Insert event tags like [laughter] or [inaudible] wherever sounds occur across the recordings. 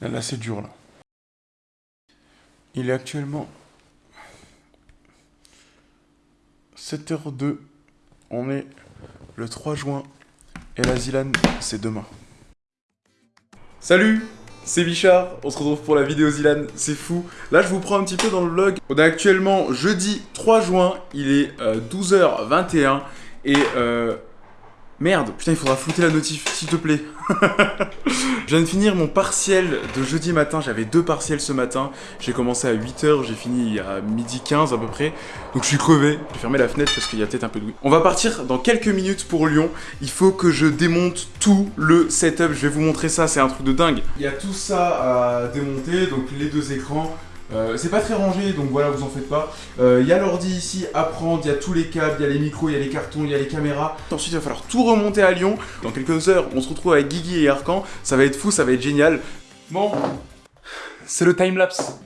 Là, c'est dur, là. Il est actuellement 7h02. On est le 3 juin. Et la Zilan, c'est demain. Salut c'est Bichard, on se retrouve pour la vidéo Zilan, c'est fou. Là, je vous prends un petit peu dans le vlog. On est actuellement jeudi 3 juin, il est 12h21 et euh, Merde, putain, il faudra flouter la notif, s'il te plaît. [laughs] je viens de finir mon partiel de jeudi matin. J'avais deux partiels ce matin. J'ai commencé à 8h, j'ai fini à midi 15 à peu près. Donc je suis crevé. Je vais fermer la fenêtre parce qu'il y a peut-être un peu de bruit. On va partir dans quelques minutes pour Lyon. Il faut que je démonte tout le setup. Je vais vous montrer ça, c'est un truc de dingue. Il y a tout ça à démonter, donc les deux écrans. Euh, c'est pas très rangé, donc voilà, vous en faites pas. Il euh, y a l'ordi ici à prendre, il y a tous les câbles, il y a les micros, il y a les cartons, il y a les caméras. Ensuite, il va falloir tout remonter à Lyon. Dans quelques heures, on se retrouve avec Guigui et Arcan. Ça va être fou, ça va être génial. Bon, c'est le time-lapse.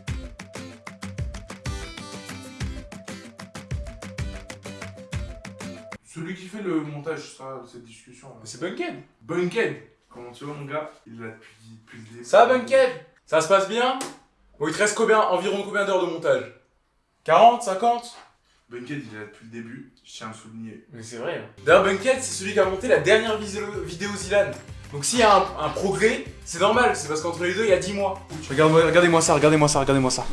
Celui qui fait le montage, ça, cette discussion. C'est Bunken Bunken Comment tu vas, mon gars? Il là depuis, depuis le début. Ça va, Bunken Ça se passe bien? Bon, il te reste combien, environ combien d'heures de montage? 40 50 Bunkhead, il est là depuis le début, je tiens à le souligner. Mais c'est vrai. Hein. D'ailleurs, Bunkhead, c'est celui qui a monté la dernière vidéo Zilan. Donc s'il y a un, progrès, c'est normal, c'est parce qu'entre les deux, il y a 10 mois. Regardez-moi ça, regardez-moi ça, regardez-moi ça.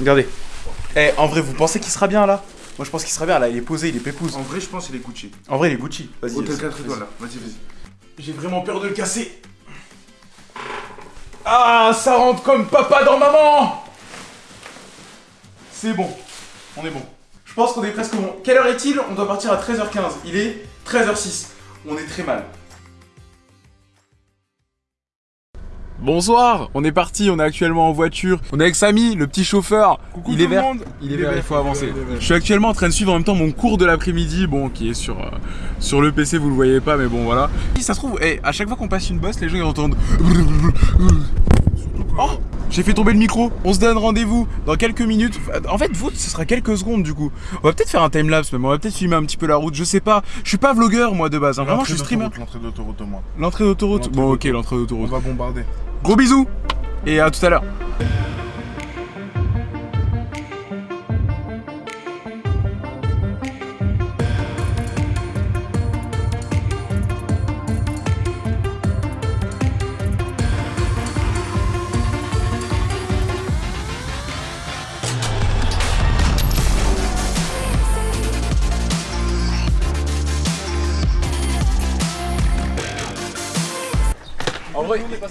Regardez. Eh, en vrai, vous pensez qu'il sera bien là? Moi, je pense qu'il sera bien là, il est posé, il est pépouze. En vrai, je pense qu'il est Gucci. En vrai, il est Gucci. Vas-y, Hôtel 4 étoiles là, vas-y, vas-y. J'ai vraiment peur de le casser. Ah, ça rentre comme papa dans maman c'est bon. On est bon. Je pense qu'on est presque bon. Quelle heure est-il? On doit partir à 13h15. Il est 13h06. On est très mal. Bonsoir, on est parti, on est actuellement en voiture. On est avec Samy, le petit chauffeur. il est vert. Il est vert, il faut avancer. Je suis actuellement en train de suivre en même temps mon cours de l'après-midi, bon, qui est sur, euh, sur le PC, vous le voyez pas, mais bon, voilà. Si ça se trouve, hey, à chaque fois qu'on passe une bosse, les gens ils entendent. Oh j'ai fait tomber le micro. On se donne rendez-vous dans quelques minutes. En fait, vous, ce sera quelques secondes du coup. On va peut-être faire un timelapse, mais on va peut-être filmer un petit peu la route. Je sais pas. Je suis pas vlogueur moi de base. Hein. Vraiment, je suis streamer. L'entrée d'autoroute, moi. L'entrée d'autoroute. Bon, ok, l'entrée d'autoroute. On va bombarder. Gros bisous et à tout à l'heure.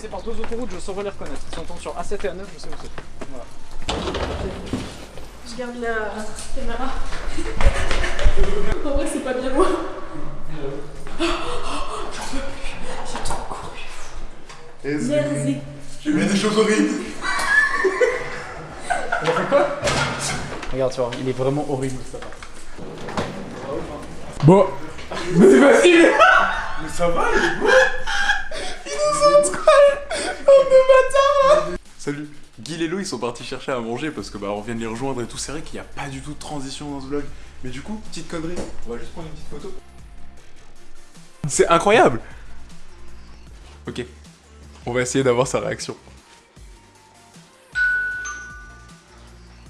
Passé par deux autoroutes, je saurais les reconnaître. Si on tombe sur A7 et A9, je sais où c'est. Voilà. Je garde la caméra. en vrai, c'est pas bien loin. J'en peux plus. J'ai trop couru. Merci. J'ai vu des choses horribles. On a fait quoi? Regarde, tu vois, il est vraiment horrible ça. Bon. Mais c'est facile Mais ça va, il est beau Salut Guy et Lou ils sont partis chercher à manger parce que bah on vient de les rejoindre et tout. C'est vrai qu'il n'y a pas du tout de transition dans ce vlog. Mais du coup, petite connerie, on va juste prendre une petite photo. C'est incroyable Ok. On va essayer d'avoir sa réaction.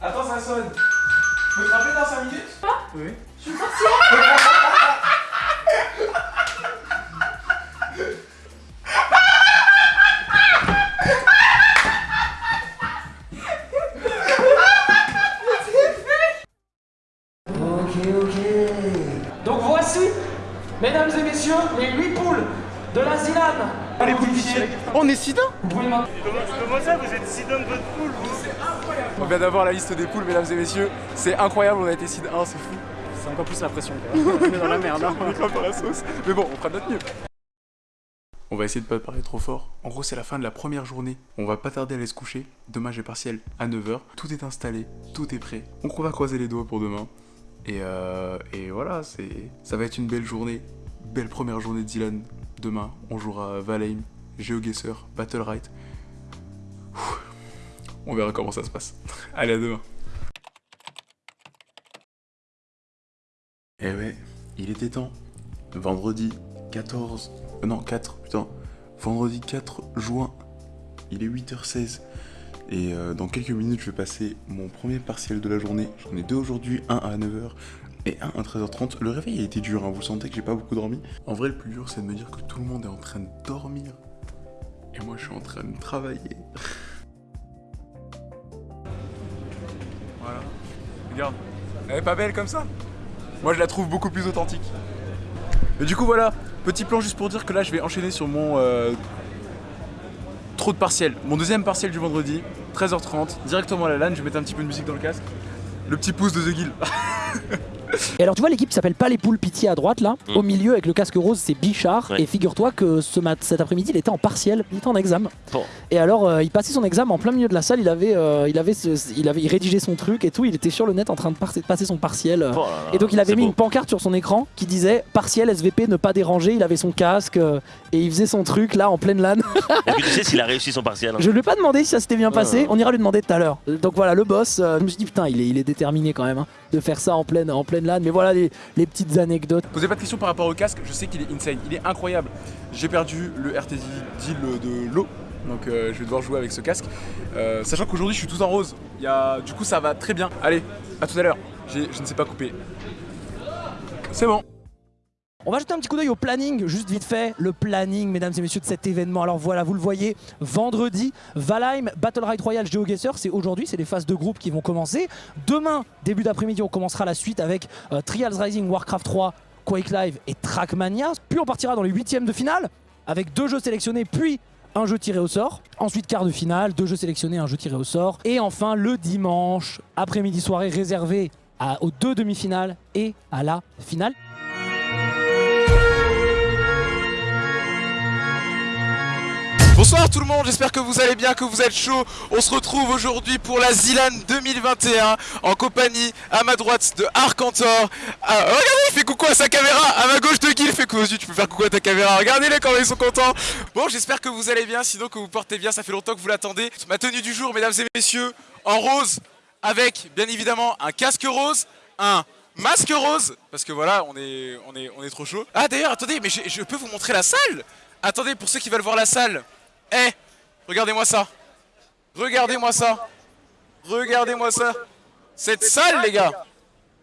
Attends, ça sonne Je peux te rappeler dans 5 minutes? Pas Oui. Je suis partie [laughs] On est Sidin Comment ça, vous êtes Sidin de votre poule, C'est incroyable On vient d'avoir la liste des poules, mesdames et messieurs. C'est incroyable, on a été Sidin 1, c'est fou. C'est encore plus la pression, [laughs] On est dans la merde, hein. [laughs] On est dans la sauce. Mais bon, on fera notre mieux. On va essayer de pas parler trop fort. En gros, c'est la fin de la première journée. On va pas tarder à aller se coucher. Demain, j'ai partiel à 9h. Tout est installé, tout est prêt. On va croiser les doigts pour demain. Et, euh, et voilà, ça va être une belle journée. Belle première journée de Dylan. Demain, on jouera Valheim, GeoGuessr, Battle. On verra comment ça se passe. [laughs] Allez, à demain. Eh ouais, il était temps. Vendredi 14... Euh, non, 4, putain. Vendredi 4 juin. il est 8h16. Et euh, dans quelques minutes, je vais passer mon premier partiel de la journée. J'en ai deux aujourd'hui, un à 9h et un à 13h30. Le réveil a été dur, hein, vous sentez que j'ai pas beaucoup dormi. En vrai, le plus dur, c'est de me dire que tout le monde est en train de dormir. Et moi, je suis en train de travailler. voilà. Regarde. Elle est pas belle comme ça Moi, je la trouve beaucoup plus authentique. Mais du coup, voilà. Petit plan juste pour dire que là, je vais enchaîner sur mon... euh, trop de partiels. Mon deuxième partiel du vendredi, 13h30, directement à la LAN. Je vais mettre un petit peu de musique dans le casque. Le petit pouce de The Guild. [laughs] Et alors tu vois l'équipe qui s'appelle pas les poules pitié à droite là, Mm. au milieu avec le casque rose c'est Bichard Ouais. et figure-toi que ce mat cet après-midi il était en partiel, il était en examen. Bon. Et alors euh, il passait son examen en plein milieu de la salle, il avait, euh, il avait, ce- il avait il rédigeait son truc et tout, il était sur le net en train de passer son partiel. euh. Oh là là, Et donc il avait mis beau. une pancarte sur son écran qui disait partiel SVP ne pas déranger, il avait son casque euh, et il faisait son truc là en pleine LAN. Est-ce que tu sais [laughs] s'il a réussi son partiel hein Je lui ai pas demandé si ça s'était bien passé, Ouais. on ira lui demander tout à l'heure. Donc voilà, le boss, je me suis dit putain, il est, il est déterminé quand même hein, de faire ça en pleine, en pleine Mais voilà les, petites anecdotes. Posez pas de questions par rapport au casque, je sais qu'il est insane, il est incroyable. J'ai perdu le deal de l'eau, donc euh, je vais devoir jouer avec ce casque. Euh, sachant qu'aujourd'hui je suis tout en rose, y a... du coup ça va très bien. Allez, à tout à l'heure, je ne sais pas couper. C'est bon. On va jeter un petit coup d'œil au planning, juste vite fait. Le planning, mesdames et messieurs, de cet événement. Alors voilà, vous le voyez, vendredi, Valheim Battle Ride Royale GeoGuessr, c'est aujourd'hui, c'est les phases de groupe qui vont commencer. Demain, début d'après-midi, on commencera la suite avec euh, Trials Rising, Warcraft 3, Quake Live et Trackmania. Puis on partira dans les huitièmes de finale avec deux jeux sélectionnés, puis un jeu tiré au sort. Ensuite, quart de finale, deux jeux sélectionnés, un jeu tiré au sort. Et enfin, le dimanche, après-midi soirée réservée à- aux deux demi-finales et à la finale. Bonsoir tout le monde, j'espère que vous allez bien, que vous êtes chaud. On se retrouve aujourd'hui pour la Zilan 2021 en compagnie à ma droite de Arcantor. Ah, regardez, il fait coucou à sa caméra. À ma gauche de il fait coucou tu peux faire coucou à ta caméra. Regardez-les quand ils sont contents. Bon, j'espère que vous allez bien, sinon que vous portez bien, ça fait longtemps que vous l'attendez. Ma tenue du jour, mesdames et messieurs, en rose, avec bien évidemment un casque rose, un masque rose, parce que voilà, on est, on est, on est trop chaud. Ah d'ailleurs, attendez, mais je peux vous montrer la salle? Attendez, pour ceux qui veulent voir la salle, eh, regardez-moi ça. Regardez-moi ça. Regardez-moi ça. Cette salle, les gars.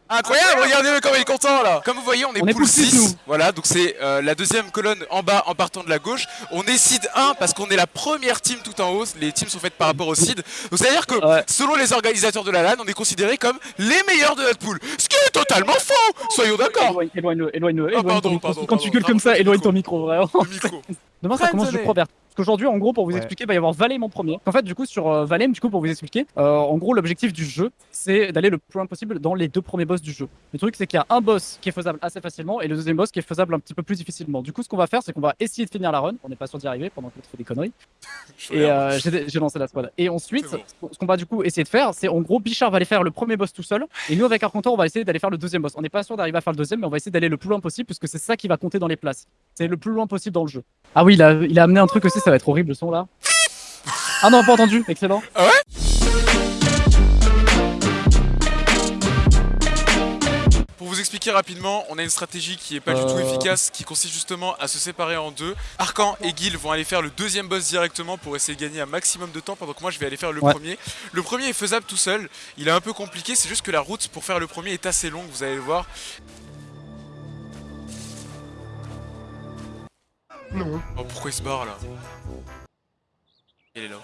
Incroyable, regardez-le comme il est content là. Comme vous voyez, on est On pool pool six, 6. nous. Voilà, donc c'est euh, la deuxième colonne en bas en partant de la gauche. On est seed 1 parce qu'on est la première team tout en haut. Les teams sont faites par rapport au seed. Donc c'est-à-dire que Ouais. selon les organisateurs de la LAN, on est considérés comme les meilleurs de notre pool. Ce qui est totalement faux. Soyons d'accord. Éloigne, éloigne-le, éloigne-le, Ah, éloigne pardon, ton micro. pardon, Quand tu gueules comme ça, éloigne ton micro, vraiment. Le micro. [laughs] Demain, ça commence, je crois, vert. Parce qu'aujourd'hui, en gros, pour vous expliquer, il va y avoir Valheim en premier. En fait, du coup, sur euh, Valheim, du coup, pour vous expliquer, euh, en gros, l'objectif du jeu, c'est d'aller le plus loin possible dans les deux premiers boss du jeu. Le truc, c'est qu'il y a un boss qui est faisable assez facilement et le deuxième boss qui est faisable un petit peu plus difficilement. Du coup, ce qu'on va faire, c'est qu'on va essayer de finir la run. On n'est pas sûr d'y arriver pendant qu'on fait des conneries. [laughs] Et euh, j'ai lancé la squad. Et ensuite, bon. ce qu'on va du coup essayer de faire, c'est en gros, Bichard va aller faire le premier boss tout seul. Et nous, avec Arcantor, on va essayer d'aller faire le deuxième boss. On n'est pas sûr d'arriver à faire le deuxième, mais on va essayer d'aller le plus loin possible, puisque c'est ça qui va compter dans les places. C'est le plus loin possible dans le jeu. Ah oui, il a, il a amené un truc aussi, ça va être horrible le son là. Ah non, pas entendu, excellent. Pour vous expliquer rapidement, on a une stratégie qui est pas du tout Euh. efficace, qui consiste justement à se séparer en deux. Arcan et Gil vont aller faire le deuxième boss directement pour essayer de gagner un maximum de temps, pendant que moi je vais aller faire le Ouais. premier. Le premier est faisable tout seul, il est un peu compliqué, c'est juste que la route pour faire le premier est assez longue, vous allez le voir. Oh pourquoi il se barre là Il est là.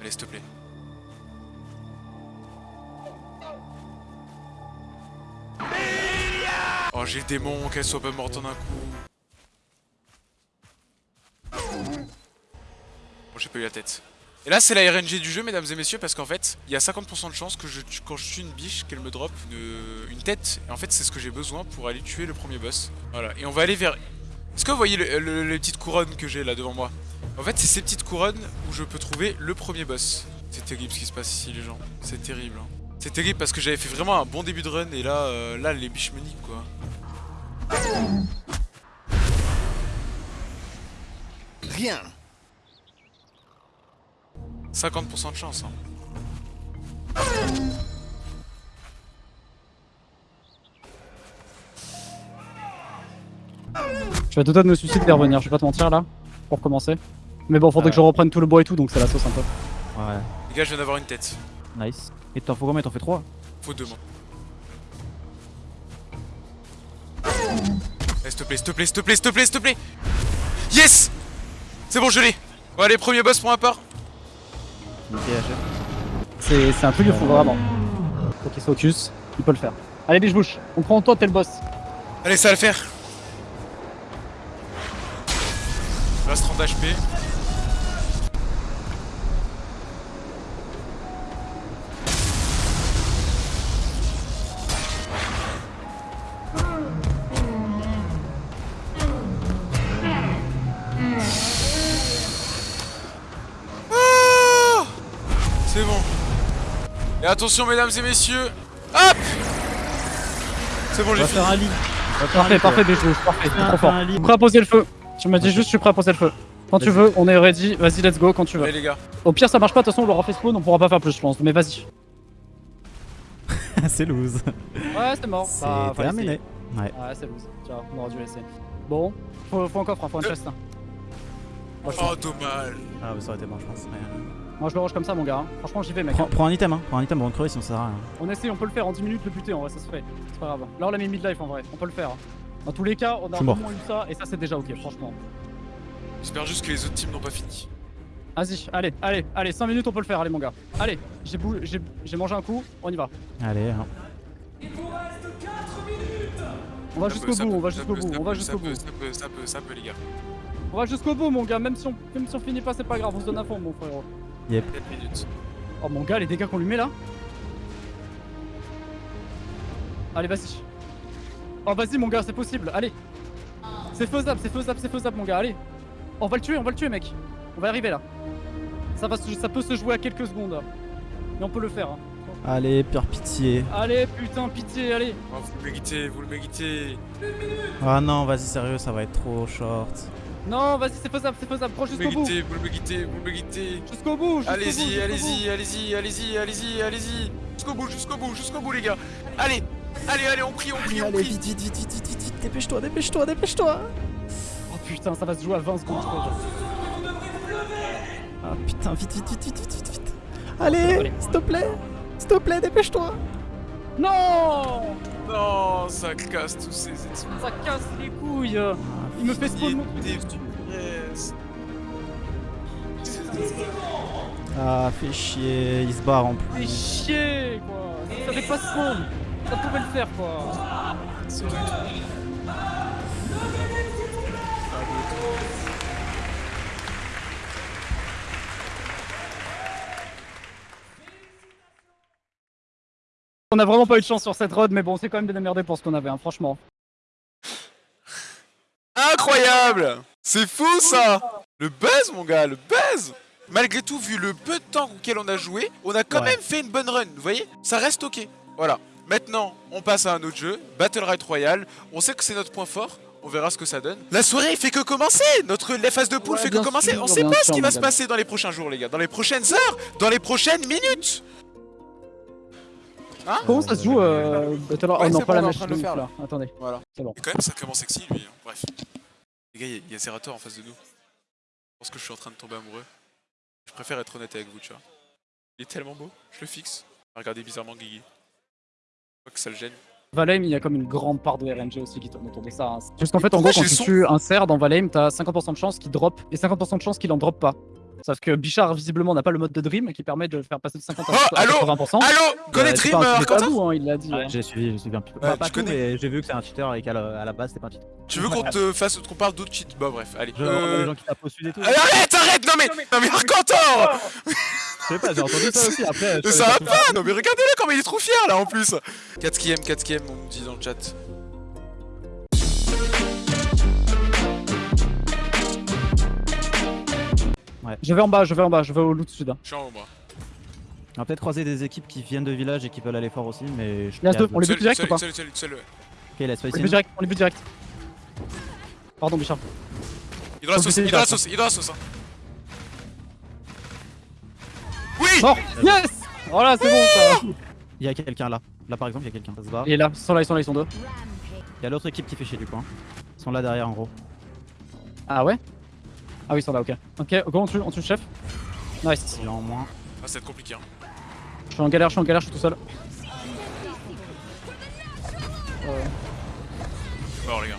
Allez s'il te plaît. Oh j'ai le démon, qu'elle soit pas morte en un coup. Bon j'ai pas eu la tête. Et là c'est la RNG du jeu mesdames et messieurs parce qu'en fait il y a 50% de chance que je, quand je tue une biche qu'elle me drop une, une tête et en fait c'est ce que j'ai besoin pour aller tuer le premier boss. Voilà et on va aller vers... Est-ce que vous voyez le- le- les petites couronnes que j'ai là devant moi? En fait c'est ces petites couronnes où je peux trouver le premier boss. C'est terrible ce qui se passe ici les gens, c'est terrible. hein. C'est terrible parce que j'avais fait vraiment un bon début de run et là, euh, là les biches me niquent quoi. Rien. 50% de chance. Hein. Je suis à deux doigts de me suicider et revenir, je vais pas te mentir là, pour commencer. Mais bon, faudrait que je reprenne tout le bois et tout, donc c'est la sauce un peu. Ouais, Les gars, je viens d'avoir une tête. nice. Et t'en faut combien? T'en fais 3 Faut deux mains. Eh, S'il te plaît, s'il te plaît, s'il te plaît, s'il te plaît, s'il te plaît Yes C'est bon, je l'ai Bon, allez, premier boss pour ma part. C'est un truc de fou, vraiment. Faut qu'il se focus, il peut le faire. Allez, biche bouche, on prend toi, t'es le boss. Allez, ça va le faire. Reste 30 HP. Attention, mesdames et messieurs. Hop C'est bon, On j'ai va fini. faire un lit. Parfait, parfait, biche bouche, parfait, trop fort. un lit. Prêt à poser le feu. Tu m'as dit juste, je suis prêt à poser le feu. Quand tu veux, on est ready, vas-y, let's go, quand tu veux. Allez, les gars. Au pire, ça marche pas, de toute façon, on l'aura fait spawn, on pourra pas faire plus, je pense, mais vas-y. [laughs] c'est loose. Ouais, c'est mort. C'est Bah, terminé. Ouais. Ouais, c'est loose. Vois, on aurait dû laisser. Bon, faut, faut un coffre, hein, faut un chest. hein. Oh, dommage. Ah, mais ça aurait été bon, je pense. mais- moi, je le rush comme ça, mon gars. hein. Franchement, j'y vais, mec. Prends, prends un item, hein. Prends un item avant de crever, sinon ça sert à rien. On essaye, on peut le faire en 10 minutes, le buter, en vrai, ça se fait. C'est pas grave. Là, on l'a mis mid-life, en vrai. On peut le faire. hein. Dans tous les cas, on a au moins eu ça, et ça, c'est déjà ok, franchement. J'espère juste que les autres teams n'ont pas fini. Vas-y, allez, allez, allez, 5 minutes, on peut le faire, allez, mon gars. Allez, j'ai bou- j'ai j'ai mangé un coup, on y va. Allez, hein. On va Ça jusqu'au peut, ça bout, on va jusqu'au bout, ça on va peut, jusqu'au ça bout. peut, Ça peut, ça peut, ça peut, les gars. On va jusqu'au bout, mon gars, même si on, même si on finit pas, c'est pas grave, on se donne à fond, mon frérot. 4 minutes. Oh mon gars, les dégâts qu'on lui met là Allez, vas-y. Oh, vas-y, mon gars, c'est possible, allez. C'est faisable, c'est faisable, c'est faisable, mon gars, allez. On va le tuer, on va le tuer, mec. On va y arriver là. Ça, va se- ça peut se jouer à quelques secondes. Mais on peut le faire. hein. Allez, pure pitié. Allez, putain, pitié, allez. Oh, vous le méritez, vous le méritez. Ah non, vas-y, sérieux, ça va être trop short. Non, vas-y, c'est faisable, c'est faisable. Prends Vous le jusqu'au bout. vous le méritez, vous le méritez. Jusqu'au bout, jusqu'au bout, Allez-y, allez-y, allez-y, allez-y, allez-y, allez-y. Jusqu'au bout, jusqu'au bout, jusqu'au bout, les gars. Allez, allez, allez, on prie, on prie, on Allez, prie. vite, vite, vite, vite, vite, vite, dépêche-toi, dépêche-toi, dépêche-toi. Oh putain, ça va se jouer à 20 secondes, crois. Ah putain, vite, vite, vite, vite, vite, vite, vite. Allez, Allez. s'il te plaît, s'il te plaît, dépêche-toi. Non Non, ça casse tous ces esprits. Ça casse les couilles. Il me fait spawn mon. Ah, fais chier, il se barre en Fais plus. chier quoi Ça fait pas spawn Ça pouvait le faire quoi On a vraiment pas eu de chance sur cette road mais bon c'est quand même bien démerdé pour ce qu'on avait hein, franchement. Incroyable C'est fou ça Le buzz mon gars, le buzz Malgré tout, vu le peu de temps auquel on a joué, on a quand Ouais. même fait une bonne run, vous voyez Ça reste ok. Voilà. Maintenant, on passe à un autre jeu, Battle Ride Royale. On sait que c'est notre point fort. On verra ce que ça donne. La soirée fait que commencer Notre la phase de poule Ouais, fait que commencer On sait pas ce qui va se passer dans les prochains jours, les gars. Dans les prochaines heures Dans les prochaines minutes Hein Comment ça se joue euh, Battle Royale Ouais, Oh non pas bon, la train de faire, là. Attendez. Voilà. C'est bon. Et quand même sacrément sexy lui, hein. bref. Les gars, il y a- il y, a Zerator en face de nous. Je pense que je suis en train de tomber amoureux. Je préfère être honnête avec vous, tu vois. Il est tellement beau, je le fixe. Regardez bizarrement Guigui. Je crois que ça le gêne. Valheim, il y a comme une grande part de RNG aussi qui tourne autour de ça. hein. Parce qu'en fait, en gros, quand tu son- tues un cerf dans Valheim, t'as 50% de chance qu'il drop et 50% de chance qu'il en drop pas. Sauf que Bichard, visiblement, n'a pas le mode de Dream qui permet de faire passer de 50 à Oh, à allô 80%. Allô Euh, Connais c'est Dream, euh, Arcantin tabou, hein, il l'a dit. hein. J'ai suivi, j'ai suivi un petit peu. Ouais, Pas, pas tout, mais j'ai vu que c'est un cheater et qu'à la, à la base, c'était pas un cheater. Tu veux qu'on te fasse, qu'on parle d'autres cheats? Bah bref, allez. Je Euh, les gens qui et tout. allez, Arrête, arrête Non mais, non mais Arcantor Je sais pas, j'ai entendu ça aussi après. Ça va pas Non mais regardez-le comment il est trop fier là en plus 4 4 on me dit dans le chat. Je vais en bas, je vais en bas, je vais au loot sud. hein. Je suis en haut moi. On va peut-être croiser des équipes qui viennent de village et qui veulent aller fort aussi, mais je Il y en a deux, on les bute direct ou pas seul, seul, seul, ouais. Ok, laisse On pas les ici. bute direct, on les bute direct. Pardon, Bichard. Il est dans la sauce, il est dans la sauce, il est dans la sauce. hein. Oui Mort Yes Voilà, c'est bon ça Il y a quelqu'un là. Là par exemple, il y a quelqu'un. Ça se bat. Il est là, ils sont là, ils sont là, ils sont deux. Il y a l'autre équipe qui fait chier du coin. Ils sont là derrière en gros. Ah ouais? Ah oui, ils sont là, ok. Ok, go, on tue, on tue le chef. Nice. Il en moins. Ah, ça va être compliqué. Hein. Je suis en galère, je suis en galère, je suis tout seul. Euh, Alors, les gars.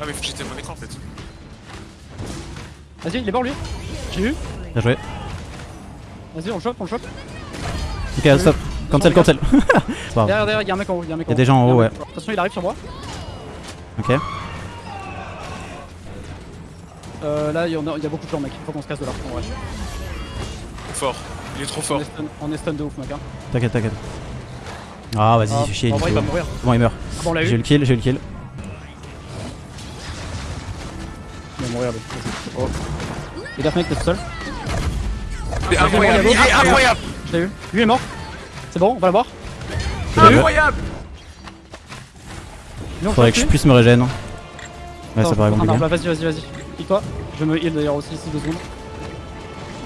Ah, mais faut que j'étais mon écran en fait. Vas-y, il est mort lui. J'ai eu. Bien joué. Vas-y, on le chope, on le chope. Ok, stop. Cancel, cancel. [laughs] Derrière, derrière, il y a un mec en haut. Il y a un mec Y a en des gens en haut, ouais. Attention, il arrive sur moi. Ok. Euh, là, il y, en a, il y a beaucoup de gens, mec. Faut qu'on se casse de là. En vrai. Fort. Il est trop On fort. est, stun, on est stun de ouf, mec. Hein. T'inquiète, t'inquiète. Ah, vas-y, Ah, fais chier. en vrai, il va mourir. Bon, il meurt. Ah bon, on J'ai le kill, j'ai eu le kill. Il va mourir, lui. Vas-y. Oh. Les gars, mec, t'es tout seul. Il est incroyable. Il est incroyable. Je l'ai eu. Lui est mort. C'est bon, on va l'avoir. Incroyable. On Faudrait que je puisse me régène. Ouais, ça paraît compliqué. bah, vas-y, vas-y, vas-y. Pique-toi. Je me heal d'ailleurs aussi ici deux secondes.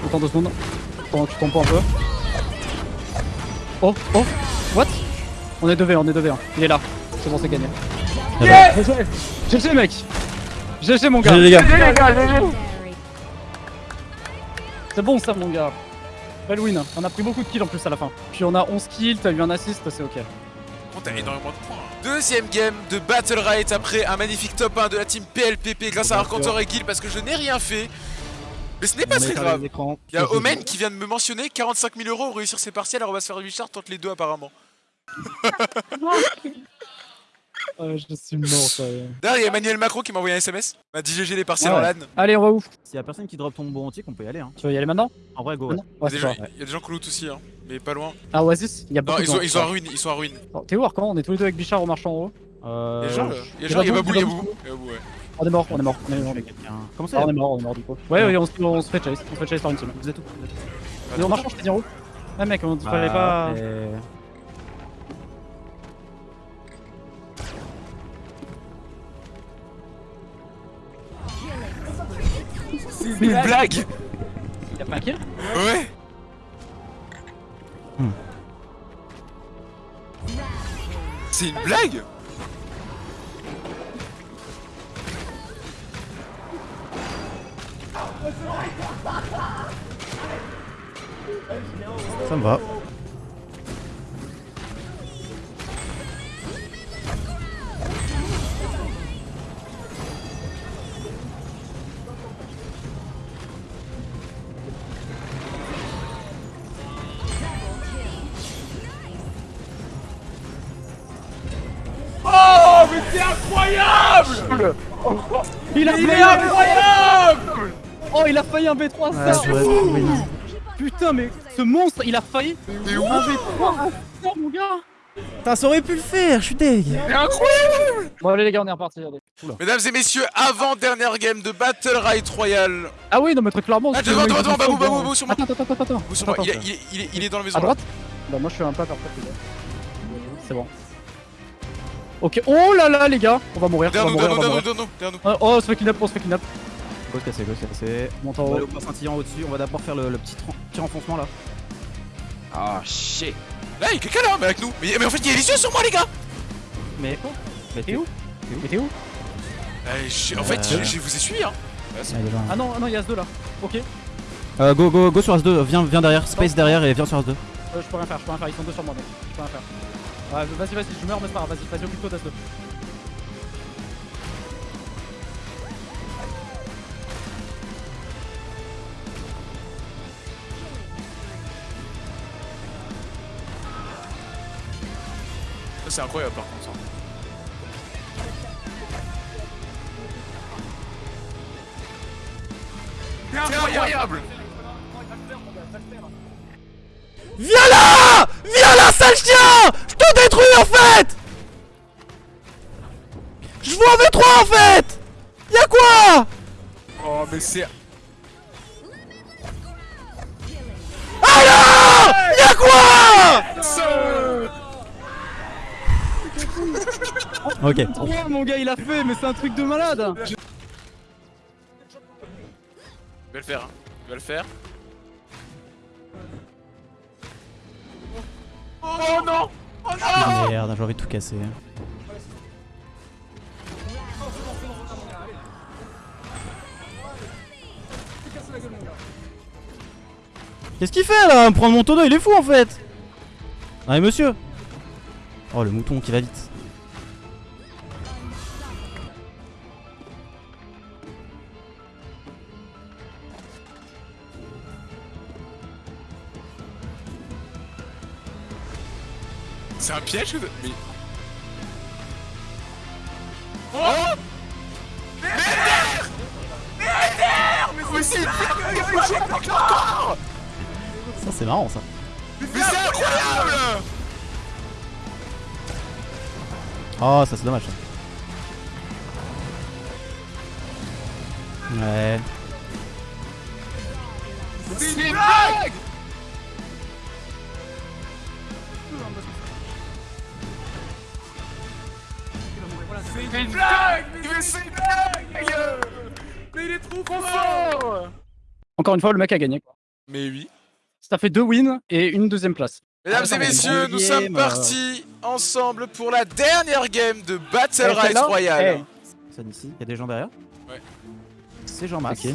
Autant deux secondes. Pendant que tu tombes pas un peu. Oh, oh, what? On est 2v, on est 2v. Il est là. C'est bon, c'est gagné. Yes GG GG, mec GG, mon gars GG, les gars. C'est bon, ça, mon gars. Belle win. On a pris beaucoup de kills en plus à la fin. Puis on a 11 kills, t'as eu un assist, c'est ok. T'as énormément de points. Deuxième game de Battle Right après un magnifique top 1 de la team PLPP grâce à Arcantor et Guil parce que je n'ai rien fait. Mais ce n'est pas très grave. Il y a Omen qui vient de me mentionner 45 000 euros pour réussir ses partiels, alors on va se faire Richard tente les deux apparemment. [laughs] je suis mort, ça. D'ailleurs, il y a Emmanuel Macron qui m'a envoyé un SMS. Il m'a dit GG les partiels en. LAN. Allez, on va où? S'il y a personne qui drop ton bon antique, on peut y aller. Hein. Tu veux y aller maintenant? En vrai, go. Ouais. Il y, a des gens, il y a des gens qui loot aussi, hein, mais pas loin. Ah, Oasis, il y a beaucoup Non, de ils, ont, gens. ils sont à ruine, ils sont à ruine. T'es où, Arcan? On est tous les deux avec Bichard au marchand en haut. Euh, Il y a gens, là. Il y a gens, il y a Babou, il y a Babou. Il y a Babou, ouais. On est mort, on est mort. On est mort. quelqu'un. Comment Ah, ça on est mort, on est mort du coup. Ouais, ouais, on, se- on fait chase. On se fait chase par une team. Vous êtes où? Et on marchand, je t'ai dit en haut. Ouais, mec, on Bah, fallait pas. C'est une blague Y'a pas un kill? Ouais C'est une blague Ça me va. Failli un B3 ça Ouais, ouais, oui. Putain, mais ce monstre, il a failli un ouf B3 Putain, mon gars Putain, ça aurait pu le faire, je suis deg. Incroyable Bon, allez, les gars, on est reparti. Allez. Mesdames et messieurs, avant-dernière game de Battle Right Royale. Ah, oui, non, mais très clairement. Ah, devant, devant, devant, Babou, Babou. Babou, sur moi. Attends, attends, attends, attends. Babou, sur moi. Attends, Il, est- attends. il est- il est- il est dans la maison. À là. droite Bah, moi, je suis un peu parfait, les gars. C'est bon. Ok, oh là là, les gars On va mourir, on va mourir, on va mourir. derrière nous, derrière nous. Oh, Oh, on se fait kidnap, on se fait kidnap. Go casser, go casser. Monte en On va haut. aller au point scintillant au-dessus. On va d'abord faire le, le petit, petit renfoncement là. Ah, shit. Là, il y a quelqu'un là, mais avec nous. Mais, mais en fait, il y a les yeux sur moi, les gars. Mais. Mais T'es où Mais t'es où En fait, je, je vous ai suivi, hein. Ah non, ah non, il y a ce 2 là. Ok. Euh, go, go, go sur As2. Viens, viens derrière. Space derrière et viens sur As2. Euh, je peux rien faire, je peux rien faire, ils sont deux sur moi mec. Je peux rien faire. Ouais, vas-y, vas-y, je meurs, mais c'est pas grave, vas-y, vas-y, occupe-toi d'As2. Ça, c'est incroyable, par contre. hein. C'est incroyable. Viens là! Viens là, sale chien! Je te détruis en fait! Je vois V3 en fait! Y'a quoi! Oh, mais c'est... Alors Y'a quoi Ok. Ouais, mon gars, il a fait, mais c'est un truc de malade. Je vais le faire, hein. Le faire. Oh, oh non Oh non ah, Merde, j'ai envie de tout casser. Hein. Qu'est-ce qu'il fait là? Prendre mon tonneau, il est fou en fait ah, Allez monsieur Oh le mouton qui va vite piège ou... Mais... Oh Merde Merde Mais c'est encore Ça c'est marrant ça. Mais c'est incroyable Oh ça c'est dommage ça. Ouais. C'est une blague C'est une blague Mais c'est une blague Mais il est trop fort Encore une fois, le mec a gagné. quoi. Mais oui. Ça fait deux wins et une deuxième place. Mesdames Ah, et messieurs, nous sommes euh. partis ensemble pour la dernière game de Battle Eh, Rise Royale. Ça ici, il y a des gens derrière Ouais. C'est Jean-Max. Ok.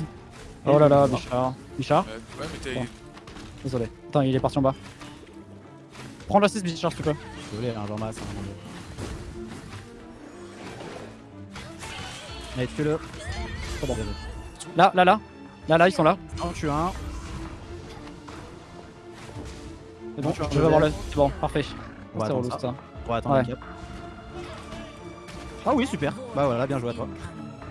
Oh là là, Bichard. Bichard ouais, mais. Bon. Désolé. Attends, il est parti en bas. Prends l'assist, Bichard, s'il te plaît. Désolé, hein, Allez, tue-le. Bon. Là, là, là. Là, là, ils sont là. On tue un. C'est bon, je vais avoir le. C'est bon, parfait. Ouais, c'est attends, relou ça. ça. Ouais, attends, Ouais. cap. Ah oui, super. Bah voilà, bien joué à toi.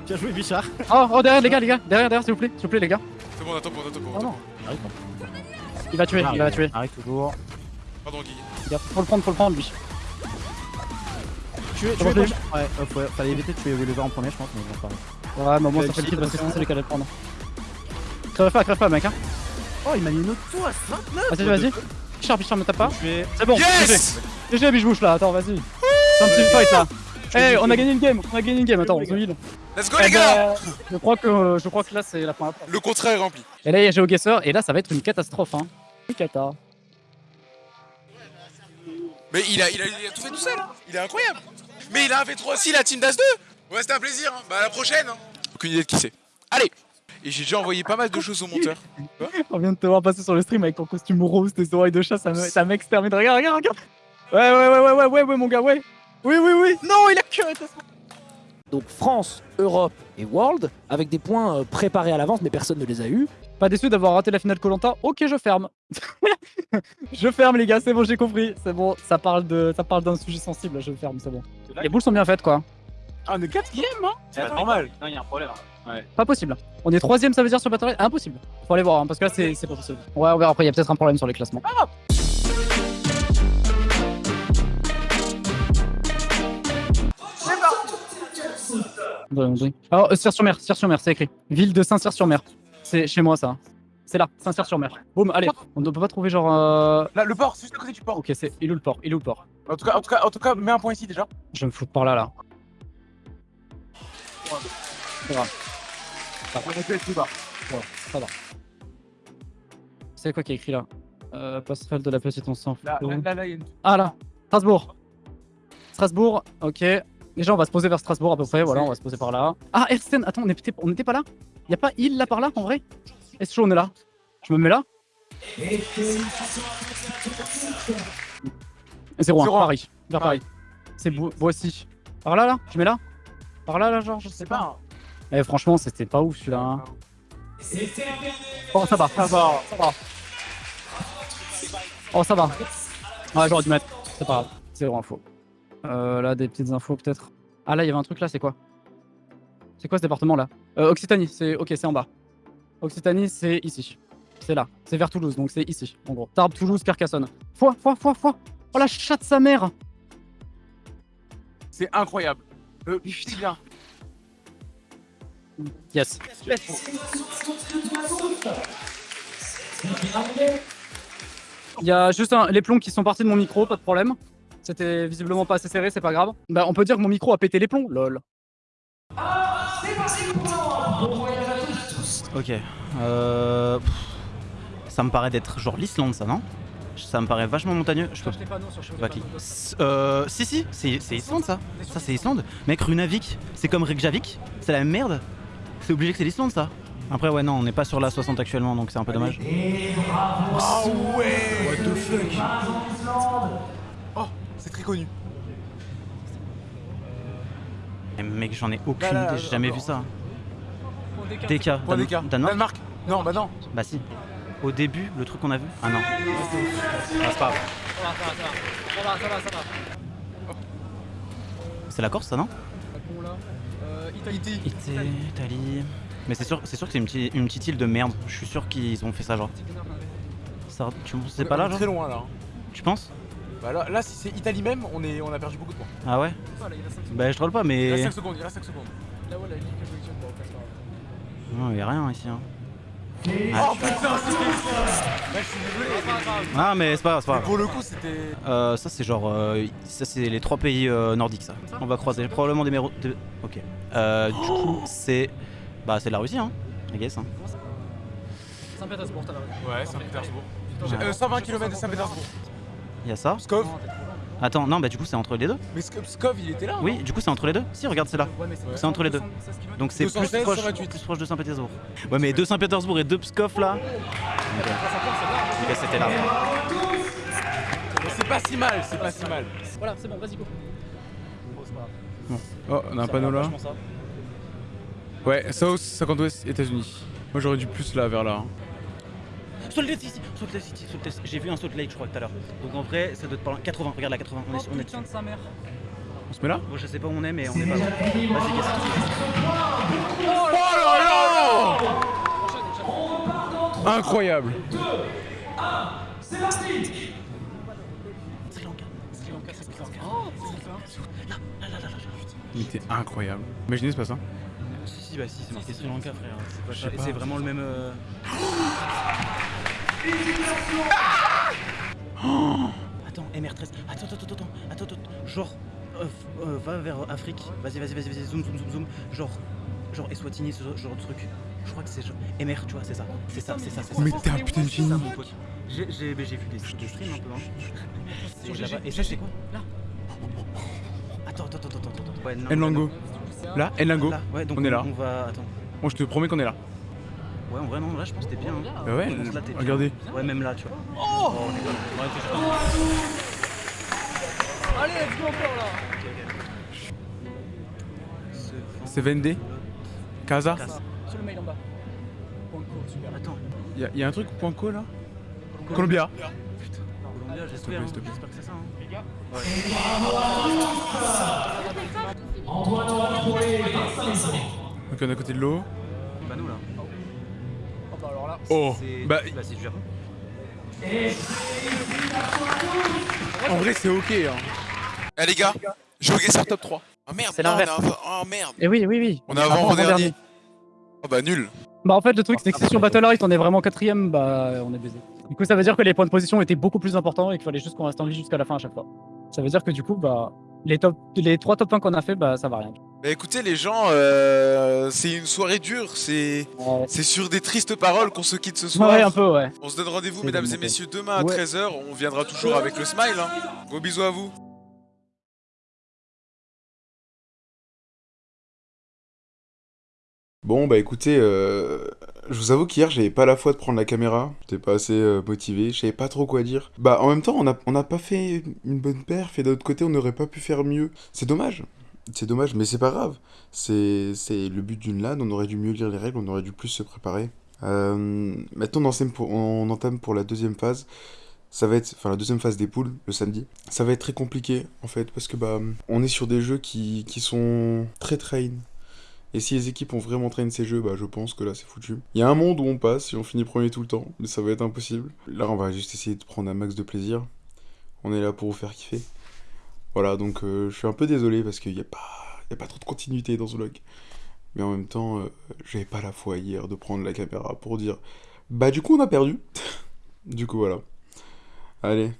Bien joué, Bichard. Oh, oh, derrière, les gars, les gars. Derrière, derrière, s'il vous plaît. S'il vous plaît, les gars. C'est bon, on attend pour, on attend pour, on Oh non. pour. Arrive, Il va tuer, il va tuer. Arrive toujours. Pardon, Guy. Faut le prendre, faut le prendre, lui. Tu es, Comment tu es je Ouais, hop, ouais, fallait éviter de tuer Oliver en premier, je pense, mais bon, pas. Ouais, mais au moins, Euh, ça fait le kill parce que c'est lui qui allait le prendre. Crève pas, crève pas, mec, hein. Oh, il m'a mis une auto à 29 Vas-y, vas-y. Bichard, Bichard, me tape pas. C'est bon, Yes GG. Bouche là. Attends, vas-y. C'est un petit fight là. Eh, on a gagné une game, on a gagné une game. Attends, on se heal. Let's go, Eh les gars ben, je crois que je crois que là c'est la première. Le contrat est rempli. Et là il y a GeoGuessr et là ça va être une catastrophe hein. Une cata. Mais il a, il, a, il a tout fait tout seul. Il est incroyable. Mais il a un V3 aussi, la team d'As 2. Ouais, c'était un plaisir. Hein. Bah, à la prochaine. Hein. Aucune idée de qui c'est. Allez Et j'ai déjà envoyé pas mal de choses au monteur. On vient de te voir passer sur le stream avec ton costume rose, tes oreilles de chat, ça me- ça m'extermine. Regarde, regarde, regarde. Ouais, ouais, ouais, ouais, ouais, ouais, ouais, mon gars, ouais. Oui, oui, oui. Non, il a que. Donc France, Europe et World, avec des points euh, préparés à l'avance, mais personne ne les a eus. Pas déçu d'avoir raté la finale Colanta. Ok, je ferme. [laughs] je ferme, les gars, c'est bon, j'ai compris. C'est bon, ça parle de, ça parle d'un sujet sensible. Je ferme, c'est bon. Les boules sont bien faites, quoi. Ah, on est quatrième, hein C'est pas normal. Non, il y a un problème. Pas possible. On est troisième, ça veut dire sur Battle Royale? Impossible. Faut aller voir, hein, parce que là, c'est c'est pas possible. Ouais, on verra après, il y a peut-être un problème sur les classements. Allons-y. Alors, euh, Cire-sur-Mer, Cire-sur-Mer, c'est écrit. Ville de Saint-Cyr-sur-Mer. C'est chez moi, ça. C'est là, Saint-Cyr-sur-Mer. Boum, allez. On ne peut pas trouver genre. euh, Là, le port, c'est juste à côté du port. Ok, c'est. Il est où le port? Il est où le port? En tout cas, en tout cas, en tout cas, mets un point ici déjà. Je vais me foutre par là, là. C'est grave. Ça va. Quoi qui est écrit là? Euh, Passerelle de la petite, on s'en fout. Là, là, là, là, il y a une. Ah là Strasbourg Strasbourg, ok. Déjà, on va se poser vers Strasbourg à peu près, voilà, on va se poser par là. Ah, Ersten, attends, on était, on était pas là? Y'a pas île là par là en vrai? Est-ce on est là? Je me mets là? 0-1, Zéro un. Paris, vers Paris. C'est Boissy. Par là, là? Je mets là? Par là, là, genre, je sais C'est pas. pas. Eh, franchement, c'était pas ouf celui-là. hein. Oh, ça va, ça va, ça va. Oh, ça va. Ouais, j'aurais dû mettre. C'est pas grave, zéro info. Euh, là, des petites infos peut-être. Ah, là, il y avait un truc là, c'est quoi? C'est quoi ce département là? Euh, Occitanie, c'est. Ok, c'est en bas. Occitanie, c'est ici. C'est là. C'est vers Toulouse, donc c'est ici, en gros. Tarbes, Toulouse, Carcassonne. Foi, foi, foi, foi. Oh la chatte de sa mère C'est incroyable. Euh, c'est bien. Yes. Il y a juste un- les plombs qui sont partis de mon micro, pas de problème. C'était visiblement pas assez serré, c'est pas grave. Bah, on peut dire que mon micro a pété les plombs, lol. Ok. Euh... pff, Ça me paraît d'être genre l'Islande, ça, non? Ça me paraît vachement montagneux. Je peux pas Euh... Si, si, c'est Islande, ça. Ça, c'est Islande. Mec, Runavik, c'est comme Reykjavik. C'est la même merde. C'est obligé que c'est l'Islande, ça. Après, ouais, non, on n'est pas sur la 60 actuellement, donc c'est un peu dommage. Ah ouais What the fuck Oh, c'est très connu. Eh, mec, j'en ai aucune idée, j'ai jamais vu ça. Point Dan- d'écart. Danemark Danemark Non, bah non. Bah si. Au début, le truc qu'on a vu Ah non. Ah, c'est pas grave. Ça va, ça va, ça va. C'est la Corse, ça, non Euh, Italie. Italie. Mais c'est sûr, c'est sûr que c'est une, petite- une petite île de merde. Je suis sûr qu'ils ont fait ça, genre. Ça, tu c'est pas là, genre Très loin là. hein. Tu penses Bah là, là, si c'est Italie même, on, est, on a perdu beaucoup de points. Ah ouais Bah je troll pas, Il reste mais. 5 secondes, il reste 5 secondes. Là, ouais, la ligne que je positionne, bon, après, Non, y a rien ici. Hein. Oh putain, c'était. Ouais, je suis désolé. Ah, mais c'est pas grave, c'est pas grave. Pour le coup, c'était. Euh, ça c'est genre, euh, ça c'est les trois pays euh, nordiques ça. On va croiser probablement des méros. de- Ok. Euh, du coup c'est, bah c'est la Russie hein. I guess. Hein. Saint-Pétersbourg, t'as la Ouais, Saint-Pétersbourg. Ouais. Euh, 120 km de Saint-Pétersbourg. Il y a ça. Pskov. Attends, non bah du coup c'est entre les deux. Mais Sk- Pskov, il était là. Oui, du coup c'est entre les deux. Si regarde c'est là. Ouais, c'est entre les deux. Donc c'est plus 216, proche, 128. plus proche de Saint-Pétersbourg. Ouais mais de Saint-Pétersbourg et de Pskov là. Ok. C'était là. C'est pas si mal, c'est pas si mal. Voilà, c'est bon, vas-y, go. Oh, on a un panneau là. Ouais, South, 50 Ouest, États-Unis. Moi j'aurais dû plus là, vers là. hein. Salt Lake City, Salt Lake City, Salt Lake- J'ai vu un Salt Lake je crois tout à l'heure. Donc en vrai ça doit être pas loin. 80, regarde la 80, on est, on est dessus. de sa mère. On se met là Bon, je sais pas où on est mais on est pas loin. Vas-y, qu'est-ce que Incroyable Sri Lanka. Il était incroyable. Imaginez, c'est pas ça. Si, si, bah si, c'est marqué Sri Lanka, frère. C'est pas ça. Et c'est vraiment le même. euh, Attends, MR13. Attends, attends, attends, attends, attends, attends. Genre, euh, f- euh, va vers Afrique. Vas-y, vas-y, vas-y, vas-y, zoom, zoom, zoom, zoom. Genre, genre Eswatini, ce genre de truc. Je crois que c'est genre MR, tu vois, c'est ça. C'est ça, c'est ça, c'est ça. Mais t'es un putain de C'est génie. ça, mon pote. J'ai j'ai- mais j'ai vu des, des streams un peu. Hein. C'est là-bas. Et ça, c'est quoi? Là. Attends, attends, attends, attends, attends. Ouais, non, Nlango. Là, Nlango. Là, ouais, donc On est là. On va. Attends. Bon, je te promets qu'on est là. Ouais, en vrai, non, là, je pense que t'es bien. hein. Bah ouais, là, bien. regardez. Ouais, même là, tu vois. Oh, on est pas- ouais, juste- Allez, let's go encore là. C'est Vendée Casa Casa. Sur le mail en bas. Point co, super. Attends, Y'a y a un truc point co là? Columbia. Columbia, j'espère. hein. s'il te plaît. J'espère que c'est ça. hein. Ok, on est à côté de l'eau. Pas nous là. Oh, bah alors là. Oh C'est Bah, bah, c'est du Japon. en vrai, c'est ok. Hein. Eh les gars, je sur top 3. Ah merde, C'est l'inverse. Oh merde. Et oui, oui, oui. On est avant dernier. Oh bah nul. Bah en fait le truc c'est que si sur Battle Right on est vraiment quatrième bah on est baisé. Du coup ça veut dire que les points de position étaient beaucoup plus importants et qu'il fallait juste qu'on reste en vie jusqu'à la fin à chaque fois. Ça veut dire que du coup bah les top les trois top 1 qu'on a fait bah ça va rien. Bah écoutez les gens, euh, c'est une soirée dure, c'est Ouais, c'est sur des tristes paroles qu'on se quitte ce soir. Ouais, un peu ouais. On se donne rendez-vous mesdames et messieurs demain à Ouais. 13h, on viendra toujours avec le smile. Hein. Gros bisous à vous. Bon, bah écoutez, euh, je vous avoue qu'hier, j'avais pas la foi de prendre la caméra. J'étais pas assez euh, motivé, je savais pas trop quoi dire. Bah, en même temps, on a, on a pas fait une bonne perf, et d'un autre côté, on n'aurait pas pu faire mieux. C'est dommage. C'est dommage, mais c'est pas grave. C'est le but d'une LAN, on aurait dû mieux lire les règles, on aurait dû plus se préparer. Euh, maintenant, on entame, pour, on entame pour la deuxième phase. Ça va être, enfin la deuxième phase des poules, le samedi. Ça va être très compliqué, en fait, parce que bah, on est sur des jeux qui, qui sont très train. Et si les équipes ont vraiment traîné ces jeux, bah je pense que là c'est foutu. Il y a un monde où on passe et on finit premier tout le temps, mais ça va être impossible. Là on va juste essayer de prendre un max de plaisir. On est là pour vous faire kiffer. Voilà, donc euh, je suis un peu désolé parce qu'il n'y a, pas... a pas trop de continuité dans ce vlog. Mais en même temps, euh, j'avais pas la foi hier de prendre la caméra pour dire Bah du coup on a perdu. [laughs] du coup voilà. Allez,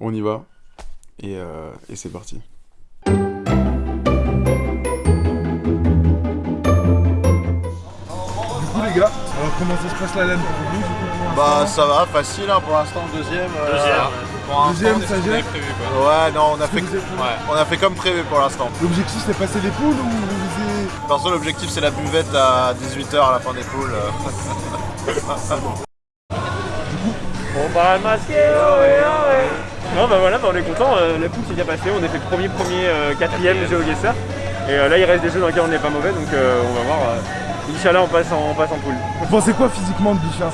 on y va. Et, euh, et c'est parti. Comment ça se passe la LAN pour vous Bah ça va, facile hein, pour l'instant, deuxième. euh, Deuxième. Pour Deuxième, ça gère prévu, quoi. Ouais, non, on a, fait, que ouais, on a fait comme prévu pour l'instant. L'objectif c'est passer les poules ou vous visez. Perso, l'objectif c'est la buvette à 18h à la fin des poules. Bon bah masqué, ouais, ouais. Non bah voilà, bah, on est content, euh, la poule s'est bien passée, on a fait premier, premier, euh, quatrième GeoGuessr. Et euh, là il reste des jeux dans lesquels on n'est pas mauvais donc euh, on va voir. Inch'Allah on passe en, on passe en poule. Vous pensez quoi physiquement de Bichard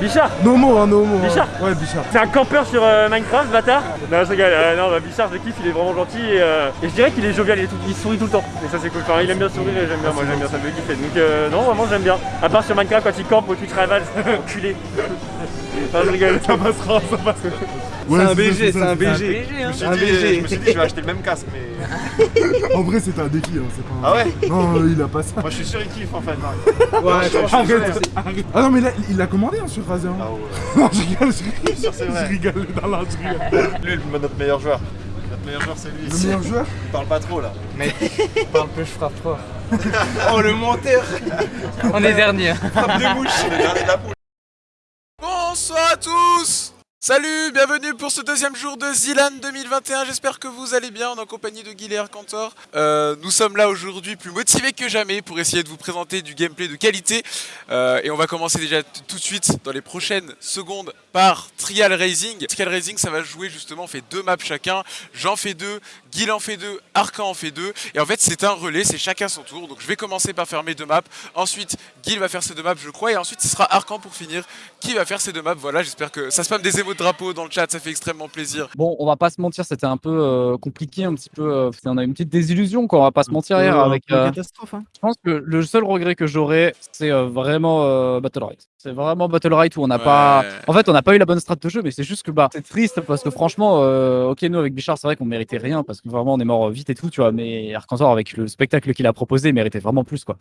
Bichard No mots, hein, no hein. Bichard Ouais, Bichard. C'est un campeur sur euh, Minecraft, bâtard Non, je rigole. Euh, non, bah, Bichard, je kiffe, il est vraiment gentil et, euh, et je dirais qu'il est jovial, il, est tout- il sourit tout le temps. Et ça, c'est cool. Enfin, il aime bien sourire et j'aime bien. Moi, j'aime bien, ça me fait kiffer. Donc, euh, non, vraiment, j'aime bien. À part sur Minecraft, quand il campe au Twitch Rival, enculé. Non, je rigole. Ça passera, ça passera. C'est un BG, c'est un BG. Je me suis dit, je me suis dit, je vais acheter le même casque, mais. En vrai, c'était un défi, hein, c'est pas. Ah ouais Non, il a pas ça. Moi, je suis sûr, il kiffe en fait. Ouais, arrête, arrête. Ah non, mais là, il l'a commandé hein, sur Razer. Ah ouais. [laughs] Non, je rigole, je rigole. c'est. Je rigole, je rigole. Lui, le- notre meilleur joueur. Notre meilleur joueur, c'est lui. Le meilleur joueur Il parle pas trop là. Parle peu, je frappe fort. [laughs] Oh, le menteur On est dernier. Frappe de mouche Le [laughs] dernier de la poule. Tous Salut, bienvenue pour ce deuxième jour de Zilan 2021, j'espère que vous allez bien, en compagnie de Guilherme Cantor. Euh, nous sommes là aujourd'hui plus motivés que jamais pour essayer de vous présenter du gameplay de qualité. Euh, et on va commencer déjà tout de suite dans les prochaines secondes par Trial Racing. Trial Racing ça va jouer justement, on fait deux maps chacun, j'en fais deux, Guil en fait deux, Arcan en fait deux. Et en fait c'est un relais, c'est chacun son tour. Donc je vais commencer par faire mes deux maps, ensuite Guil va faire ses deux maps je crois, et ensuite ce sera Arcan pour finir qui va faire ces deux maps? Voilà, j'espère que ça spam des émots de drapeau dans le chat, ça fait extrêmement plaisir. Bon, on va pas se mentir, c'était un peu euh, compliqué, un petit peu. euh, on a une petite désillusion, quoi. On va pas se mentir hier avec. euh, catastrophe, hein. Je pense que le seul regret que j'aurais, c'est euh, vraiment euh, Battle Right. C'est vraiment Battle Right où on n'a pas. En fait, on n'a pas eu la bonne strat de jeu, mais c'est juste que bah, c'est triste parce que franchement, euh, ok, nous avec Bichard, c'est vrai qu'on méritait rien parce que vraiment on est mort vite et tout, tu vois. Mais Arcantor, avec le spectacle qu'il a proposé, méritait vraiment plus, quoi.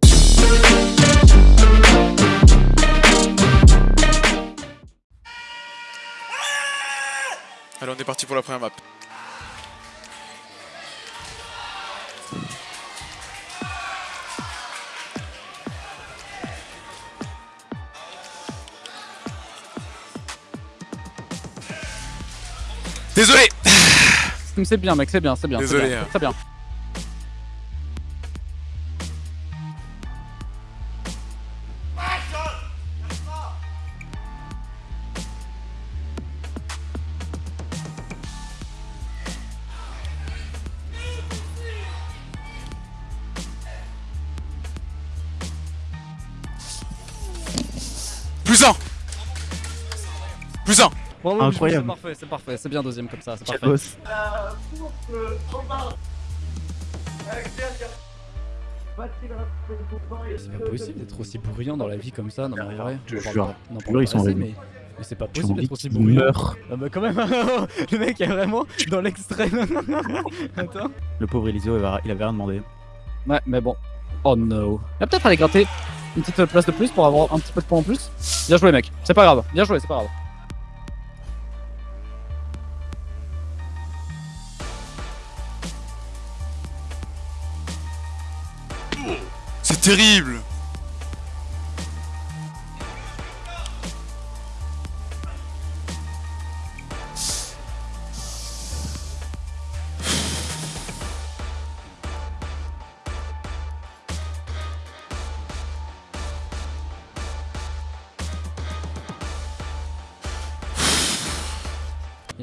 Allez, on est parti pour la première map. Désolé C'est bien, mec, c'est bien, c'est bien. c'est Désolé, bien, hein. Très bien. Plus un Plus un Bravo, Incroyable. C'est parfait, c'est parfait, c'est bien deuxième comme ça, c'est parfait. boss. C'est pas possible d'être aussi bruyant dans la vie comme ça, non mais en vrai. Je jure. ils sont mais, mais c'est pas possible d'être aussi bruyant. meurent. Ah bah quand même, [laughs] le mec est vraiment dans l'extrême. [laughs] Attends. Le pauvre Eliseo, il avait- il avait rien demandé. Ouais, mais bon. Oh no. Il va peut-être aller gratter une petite place de plus pour avoir un petit peu de points en plus. Bien joué, mec. C'est pas grave. Bien joué, c'est pas grave. Terrible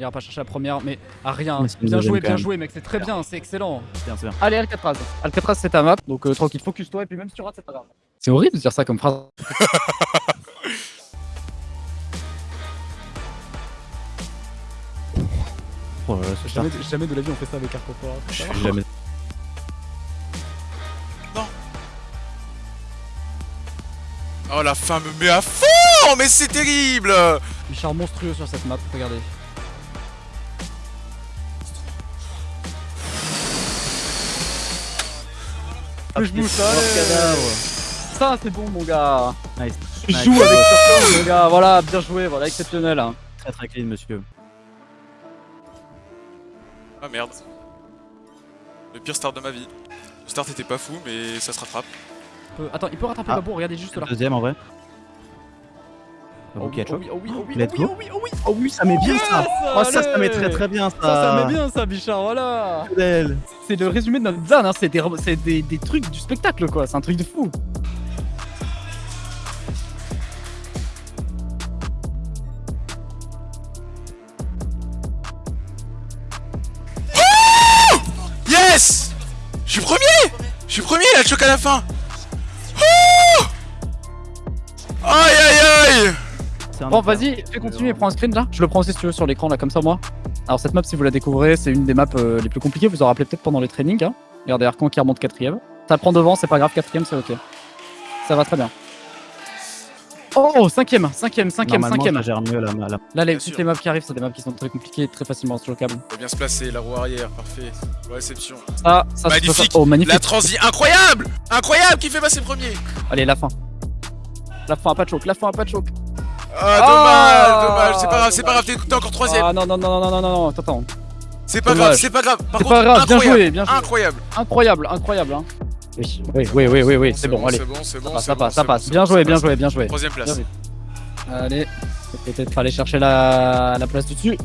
Il ira pas chercher la première, mais à rien. Bien joué, bien joué, mec. C'est très bien, c'est excellent. C'est bien, c'est bien. Allez, Alcatraz. Alcatraz, c'est ta map, donc euh, tranquille, focus-toi, et puis même si tu rates, c'est pas grave. C'est horrible de dire ça comme phrase. [laughs] Oh là là. Jamais, jamais de la vie on fait ça avec Arcopora. Jamais. Oh la fin me met à fond Mais c'est terrible Bichard monstrueux sur cette map, regardez. Bouge bouge, Ça c'est bon mon gars. Nice. Tu Nice. avec Arcopora, mon gars. Voilà, bien joué, voilà, exceptionnel. hein. Très très clean, monsieur. Ah merde. Le pire start de ma vie. Le start était pas fou, mais ça se rattrape. Peut- Attends, il peut rattraper Ah. Babou, regardez juste là. Deuxième en vrai. Oh, oui, oh oui, oh oui, oh oui, Let's oh oui, go. oh oui, oh oui. Oh oui, ça met bien ça. Yes, Oh ça, ça met très très bien ça. Ça, ça met bien ça, Bichard, voilà. C'est le résumé de notre zone, hein. c'est des, c'est des, des trucs du spectacle, quoi. C'est un truc de fou. Yes Je suis premier Je suis premier, là, le choc à la fin Bon, vas-y, fais continuer, prends un screen là. Je le prends aussi si tu veux sur l'écran là, comme ça, moi. Alors, cette map, si vous la découvrez, c'est une des maps euh, les plus compliquées. Vous en rappelez peut-être pendant les trainings. Hein. Regardez, Arcan qui remonte quatrième. Ça prend devant, c'est pas grave, quatrième, c'est ok. Ça va très bien. Oh, cinquième, cinquième, cinquième, cinquième. ça gère mieux la, la... Là, les, toutes les maps qui arrivent, c'est des maps qui sont très compliquées très facilement chocables. Faut bien se placer, la roue arrière, parfait. Réception. Ça, ça, c'est- Magnifique Oh, magnifique. La transi incroyable Incroyable Qui fait passer premier? Allez, la fin. La fin, pas de choc, la fin, pas de choc. Ah, Ah, dommage, dommage, c'est pas grave, c'est pas grave, t'es encore troisième. Ah non, non, non, non, non, non, non, attends, attends. C'est pas dommage. grave, c'est pas grave. Par C'est contre, pas grave, bien incroyable, joué, bien joué. Incroyable. Incroyable, incroyable, hein. Oui, oui, oui, oui, oui, oui, c'est bon, allez. C'est bon, c'est bon, Ça c'est passe, bon, ça passe, bon, bien joué, bien joué, bien joué. Troisième place. Allez, peut-être aller chercher la, la place du dessus.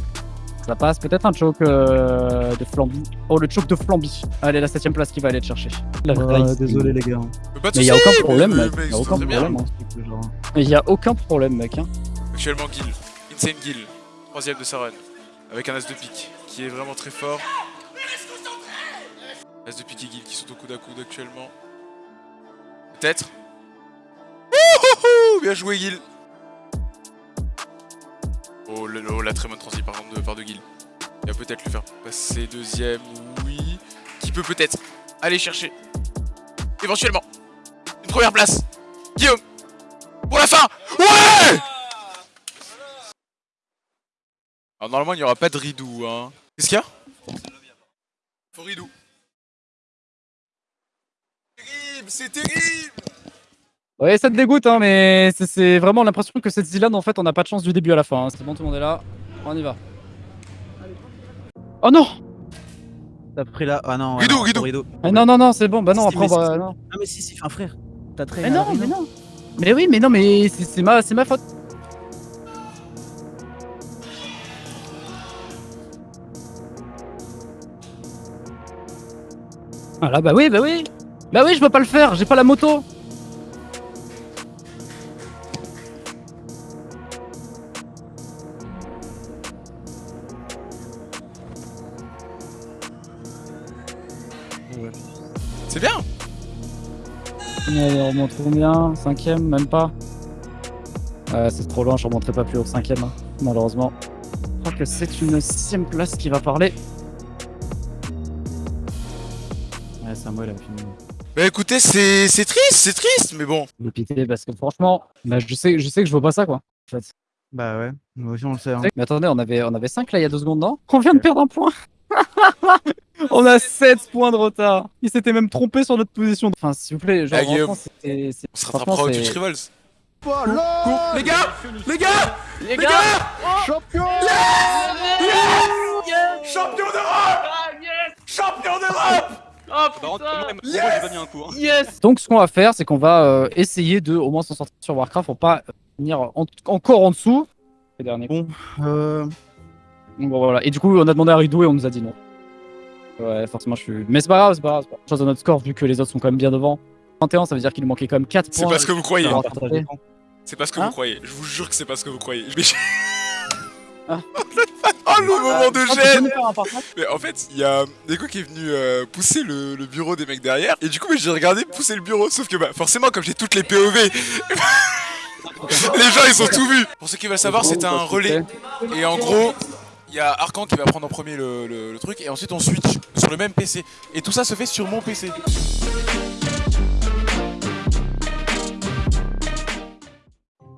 Ça passe, peut-être un choke euh, de Flamby. Oh, le choke de Flamby. Allez, la septième place qui va aller te chercher. La Rice. désolé les gars. Mais pas de Mais y a aucun problème, mais- mec. mais Y a aucun problème. hein. A aucun problème, mec. Hein. Actuellement, Gil. Insane Gil. Troisième de sa run. Avec un as de pique qui est vraiment très fort. As de pique et Gil qui sont au coude à coude actuellement. Peut-être. Bien joué, Gil. Oh, le- oh, la très bonne transi par exemple de, part de Gil. Il va peut-être le faire passer deuxième, oui. Qui peut peut-être aller chercher. Éventuellement. Une première place. Guillaume. Pour la fin. Ouais Alors normalement il n'y aura pas de ridou hein. Qu'est-ce qu'il y a? Faut ridou. Terrible, c'est terrible Ouais, ça te dégoûte, hein, mais c'est- vraiment l'impression que cette Zilan, en fait, on n'a pas de chance du début à la fin. hein. C'est bon, tout le monde est là. On y va. Oh non T'as pris là. Ah non. Guido, non, Guido. Rideau. Ah Non, non, non, c'est bon. Bah non, après, on mais va. si, Non. Ah mais si, si, enfin frère. T'as très. Mais non, mais non. Mais oui, mais non, mais c'est c'est ma, c'est ma faute. Ah là, bah oui, bah oui. Bah oui, je peux pas le faire, j'ai pas la moto. On remonte combien Cinquième, même pas. Ouais, c'est trop loin, je remonterai pas plus haut que cinquième, hein, malheureusement. Je crois que c'est une sixième place qui va parler. Ouais, Samuel a fini. Bah écoutez, c'est c'est triste, c'est triste, mais bon. Le pité, parce que franchement, bah, je, sais, je sais que je vois pas ça, quoi. En fait. Bah ouais, nous aussi on le sait. Hein. Mais attendez, on avait, on avait 5 là il y a deux secondes, non? On vient de perdre un point On a 7 points de retard. Il s'était même trompé sur notre position. Enfin, s'il vous plaît, genre, Ah, c'était... c'est- On se rattrapera au Twitch Rivals. Les gars Les gars Les gars. Champion. Champion d'Europe. Champion d'Europe. Yes. Donc ce qu'on va faire, c'est qu'on va euh, essayer de au moins s'en sortir sur Warcraft pour pas euh, venir en- encore en dessous. Les derniers. Bon, euh. Bon, voilà. Et du coup, on a demandé à Ridou et on nous a dit non. Ouais, forcément, je suis. Mais c'est pas grave, c'est pas grave. c'est pas grave. Chose de notre score, vu que les autres sont quand même bien devant. 21, ça veut dire qu'il nous manquait quand même 4 C'est points. pas ce que vous croyez. C'est pas ce que Hein vous croyez. Je vous jure que c'est pas ce que vous croyez. Mais... Ah. [laughs] oh le moment de Ah, gêne partage Mais en fait, il y a Neko qui est venu euh, pousser le, le bureau des mecs derrière. Et du coup, j'ai regardé pousser le bureau. Sauf que bah, forcément, comme j'ai toutes les POV, [laughs] les gens ils ont tout vu. Pour ceux qui veulent savoir, c'est un relais. Et en gros, y a Arcan qui va prendre en premier le, le- le truc. Et ensuite, on switch sur le même PC. Et tout ça se fait sur mon PC.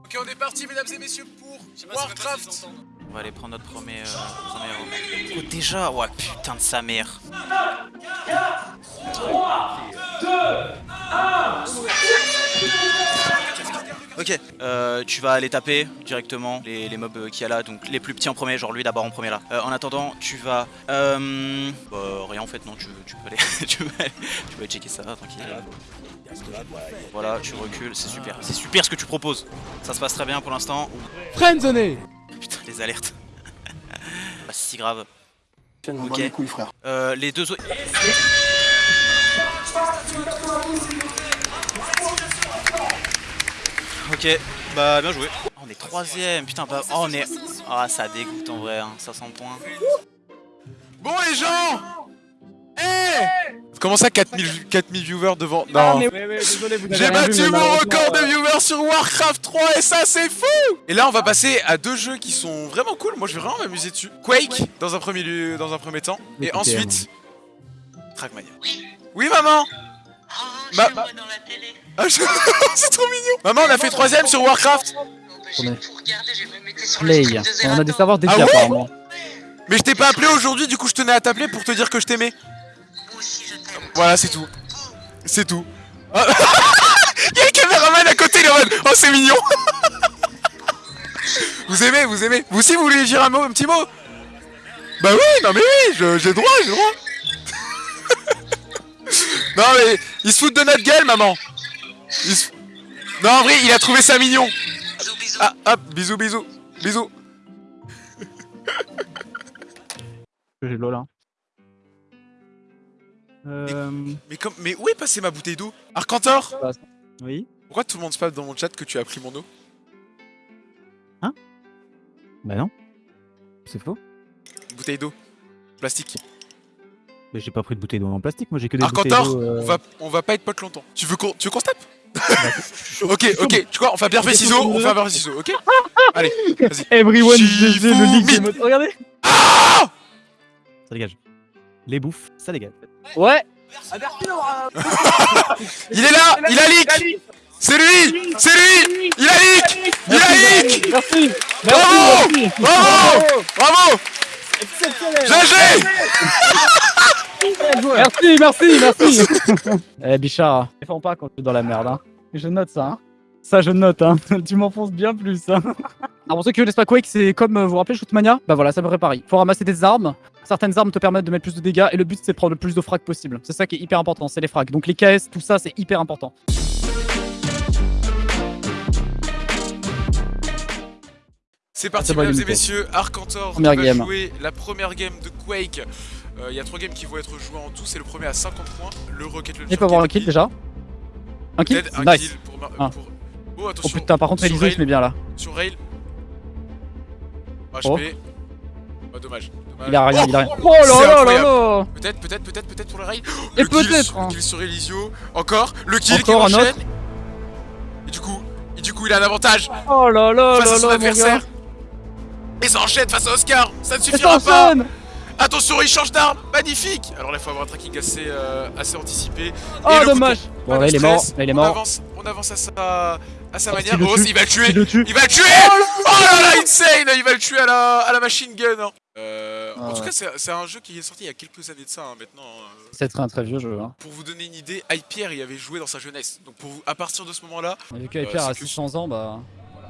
Ok, on est parti, mesdames et messieurs, pour Warcraft. On va aller prendre notre premier. Euh, oh, déjà Ouais, putain de sa mère. Ok, euh, tu vas aller taper directement les, mobs euh, qu'il y a là, donc les plus petits en premier, genre lui d'abord en premier là. Euh, en attendant, tu vas... Euh, bah, rien en fait, non, tu, [laughs] peux aller, tu, peux aller, tu peux checker ça, tranquille. Voilà, tu recules, c'est super. C'est super ce que tu proposes. Ça se passe très bien pour l'instant. Friendzoné Putain, les alertes. [laughs] Pas si grave. Ok. les couilles, frère. Euh, les deux autres... Ok, bah bien joué. Oh, on est troisième, putain, bah, oh, on est... Ah, ça dégoûte en vrai, hein, 500 points. Bon les gens Eh Comment ça 4000, 4000 viewers devant Ah, Non. ouais, ouais, J'ai vu, battu mon record de viewers sur Warcraft 3 et ça c'est fou Et là on va passer à deux jeux qui sont vraiment cool, moi je vais vraiment m'amuser dessus. Quake dans un premier lieu, dans un premier temps, et ensuite Trackmania. Oui. Maman Ma- Ah, je- [laughs] c'est trop mignon. Maman on a fait troisième sur Warcraft. Play. On a des savoirs dédiés Ah ouais apparemment. Mais je t'ai pas appelé aujourd'hui, du coup je tenais à t'appeler pour te dire que je t'aimais. Voilà, c'est tout. C'est tout. Ah. [laughs] Y'a le caméraman à côté, il est en mode, Oh, c'est mignon [laughs] Vous aimez, vous aimez Vous aussi, vous voulez dire un mot, un petit mot? Bah oui, non mais oui, j'ai le droit, j'ai le droit [laughs] Non mais, il se fout de notre gueule, maman Il se- Non, en vrai, il a trouvé ça mignon Ah, hop, bisous, bisous, bisous J'ai lol hein. Euh... Mais, comme, mais où est passée ma bouteille d'eau? Arcantor Oui Pourquoi tout le monde spam dans mon chat que tu as pris mon eau? Bah non. C'est faux. Une bouteille d'eau Plastique. Mais j'ai pas pris de bouteille d'eau en plastique, moi j'ai que des Arcantor, bouteilles d'eau. euh, on, va, on va pas être potes longtemps. Tu veux qu'on tu veux qu'on se tape? Ok, ok, tu vois, on fait pierre feuille ciseaux, on fait feuille ciseaux, ok? [laughs] Allez, vas-y. Everyone GG, le. Regardez Ah Ça dégage. Les bouffes, ça dégage. Ouais. Il est là, il a leak. C'est lui C'est lui. Il a leak. Il a leak. Merci Bravo. Bravo. Bravo. GG Merci, merci, merci. Eh Bichard, défends pas quand tu es dans la merde, hein. Je note ça, hein. Ça, je note, hein. [laughs] tu m'enfonces bien plus, hein. Alors pour ceux qui connaissent pas Quake, c'est comme, euh, vous vous rappelez Shootmania? Bah voilà, ça me pareil. Faut ramasser des armes. Certaines armes te permettent de mettre plus de dégâts et le but c'est de prendre le plus de frags possible. C'est ça qui est hyper important, c'est les frags. Donc les KS, tout ça, c'est hyper important. C'est parti, mesdames et messieurs. Arcantor Première va game. jouer la première game de Quake. Euh, Il y a trois games qui vont être joués en tout. C'est le premier à 50 points. Le Rocket Launcher. Il peut avoir un kill déjà Un kill Dead, un Nice kill pour, ma- Ah. pour- Oh, Oh putain, par contre Sur Eliso il rail. se met bien là. Sur rail. HP. Oh. Oh, dommage. Il a rien, Oh il a rien. Oh là là là là Peut-être, peut-être, peut-être, peut-être pour le rail. Et [gasps] Le peut-être, sur- hein. Le kill sur Elisio. Encore. Le kill Encore qui un enchaîne. autre. Et du coup, et du coup, il a un avantage Oh là là face à là son adversaire. Et ça enchaîne face à Oscar. Ça ne suffira pas. Attention, il change d'arme, magnifique Alors là, il faut avoir un tracking assez, euh, assez anticipé. Oh, Et le dommage. Bon, là, il est mort, là, il est on mort. Avance, on avance à sa, à sa Oh, manière. le Oh, il va le tuer le. Il va le tuer Oh là là, insane Il va le tuer à la, à la machine gun hein. Euh, En Ah tout ouais. cas, c'est un jeu qui est sorti il y a quelques années de ça, hein, maintenant. euh. C'est très un très vieux jeu. Hein. Pour vous donner une idée, Hyper y avait joué dans sa jeunesse. Donc pour vous, à partir de ce moment-là, Vu que euh, Hyper c'est a que- 600 ans, bah.